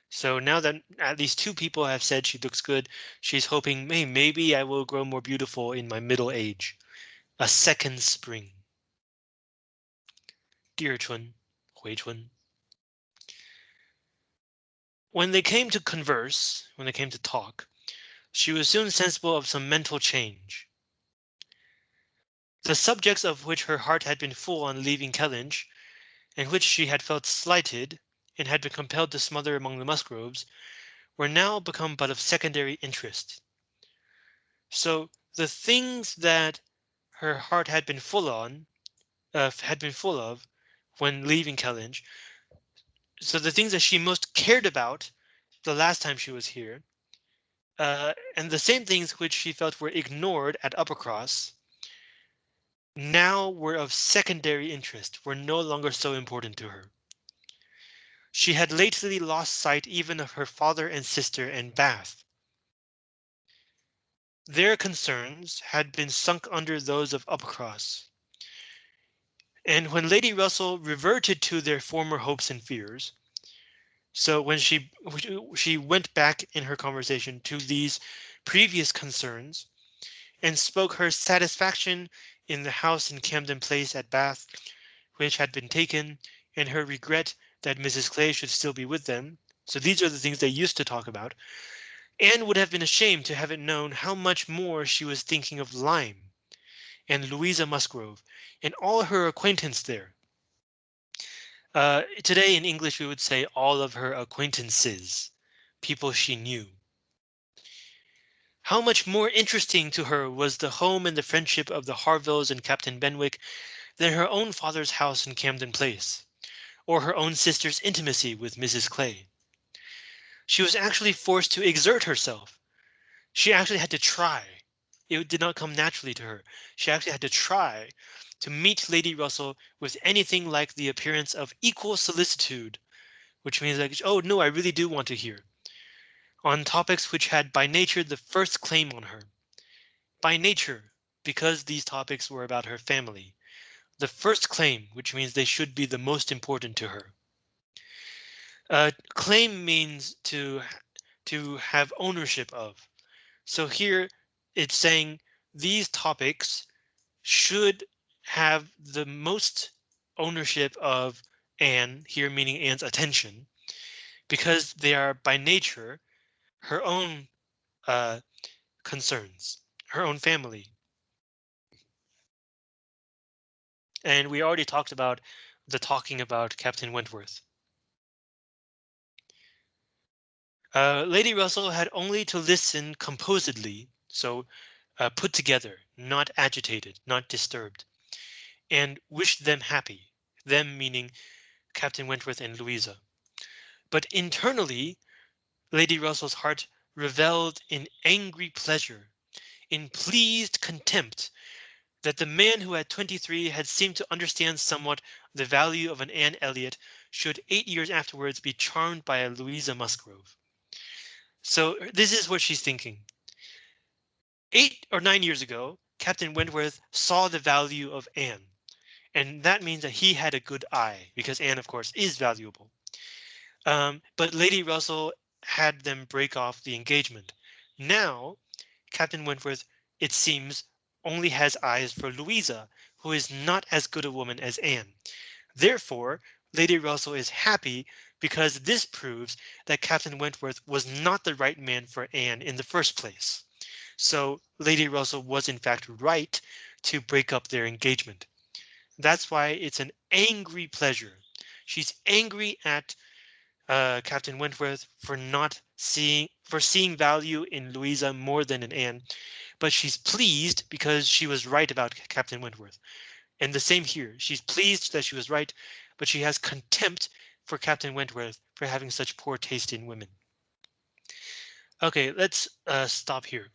So now that at least two people have said she looks good, she's hoping, hey, maybe I will grow more beautiful in my middle age. A second spring. Dear Chun, Hui Chun. When they came to converse, when they came to talk, she was soon sensible of some mental change. The subjects of which her heart had been full on leaving Kellynch, and which she had felt slighted, and had been compelled to smother among the Musgroves, were now become but of secondary interest. So the things that her heart had been full on, uh, had been full of when leaving Kellynch. So the things that she most cared about the last time she was here, uh, and the same things which she felt were ignored at Uppercross, now were of secondary interest, were no longer so important to her. She had lately lost sight even of her father and sister and Bath. Their concerns had been sunk under those of Uppercross. And when Lady Russell reverted to their former hopes and fears, so when she she went back in her conversation to these previous concerns and spoke her satisfaction in the house in Camden Place at Bath, which had been taken, and her regret that Mrs. Clay should still be with them. So these are the things they used to talk about. Anne would have been ashamed to have it known how much more she was thinking of Lyme and Louisa Musgrove and all her acquaintance there. Uh, today in English, we would say all of her acquaintances, people she knew. How much more interesting to her was the home and the friendship of the Harvilles and Captain Benwick than her own father's house in Camden Place, or her own sister's intimacy with Mrs. Clay. She was actually forced to exert herself. She actually had to try. It did not come naturally to her. She actually had to try to meet Lady Russell with anything like the appearance of equal solicitude, which means like, oh no, I really do want to hear, on topics which had by nature the first claim on her. By nature, because these topics were about her family, the first claim, which means they should be the most important to her. Uh, claim means to to have ownership of. So here it's saying these topics should have the most ownership of Anne here, meaning Anne's attention, because they are by nature her own uh, concerns, her own family. And we already talked about the talking about Captain Wentworth. Uh, Lady Russell had only to listen composedly, so uh, put together, not agitated, not disturbed, and wish them happy, them meaning Captain Wentworth and Louisa. But internally, Lady Russell's heart reveled in angry pleasure, in pleased contempt that the man who at 23 had seemed to understand somewhat the value of an Anne Elliot should eight years afterwards be charmed by a Louisa Musgrove. So this is what she's thinking. Eight or nine years ago, Captain Wentworth saw the value of Anne, and that means that he had a good eye because Anne, of course, is valuable. Um, but Lady Russell had them break off the engagement. Now, Captain Wentworth, it seems, only has eyes for Louisa, who is not as good a woman as Anne. Therefore, Lady Russell is happy because this proves that Captain Wentworth was not the right man for Anne in the first place. So Lady Russell was in fact right to break up their engagement. That's why it's an angry pleasure. She's angry at uh, Captain Wentworth for not seeing for seeing value in Louisa more than in Anne, but she's pleased because she was right about Captain Wentworth. And the same here. She's pleased that she was right, but she has contempt for Captain Wentworth for having such poor taste in women. OK, let's uh, stop here.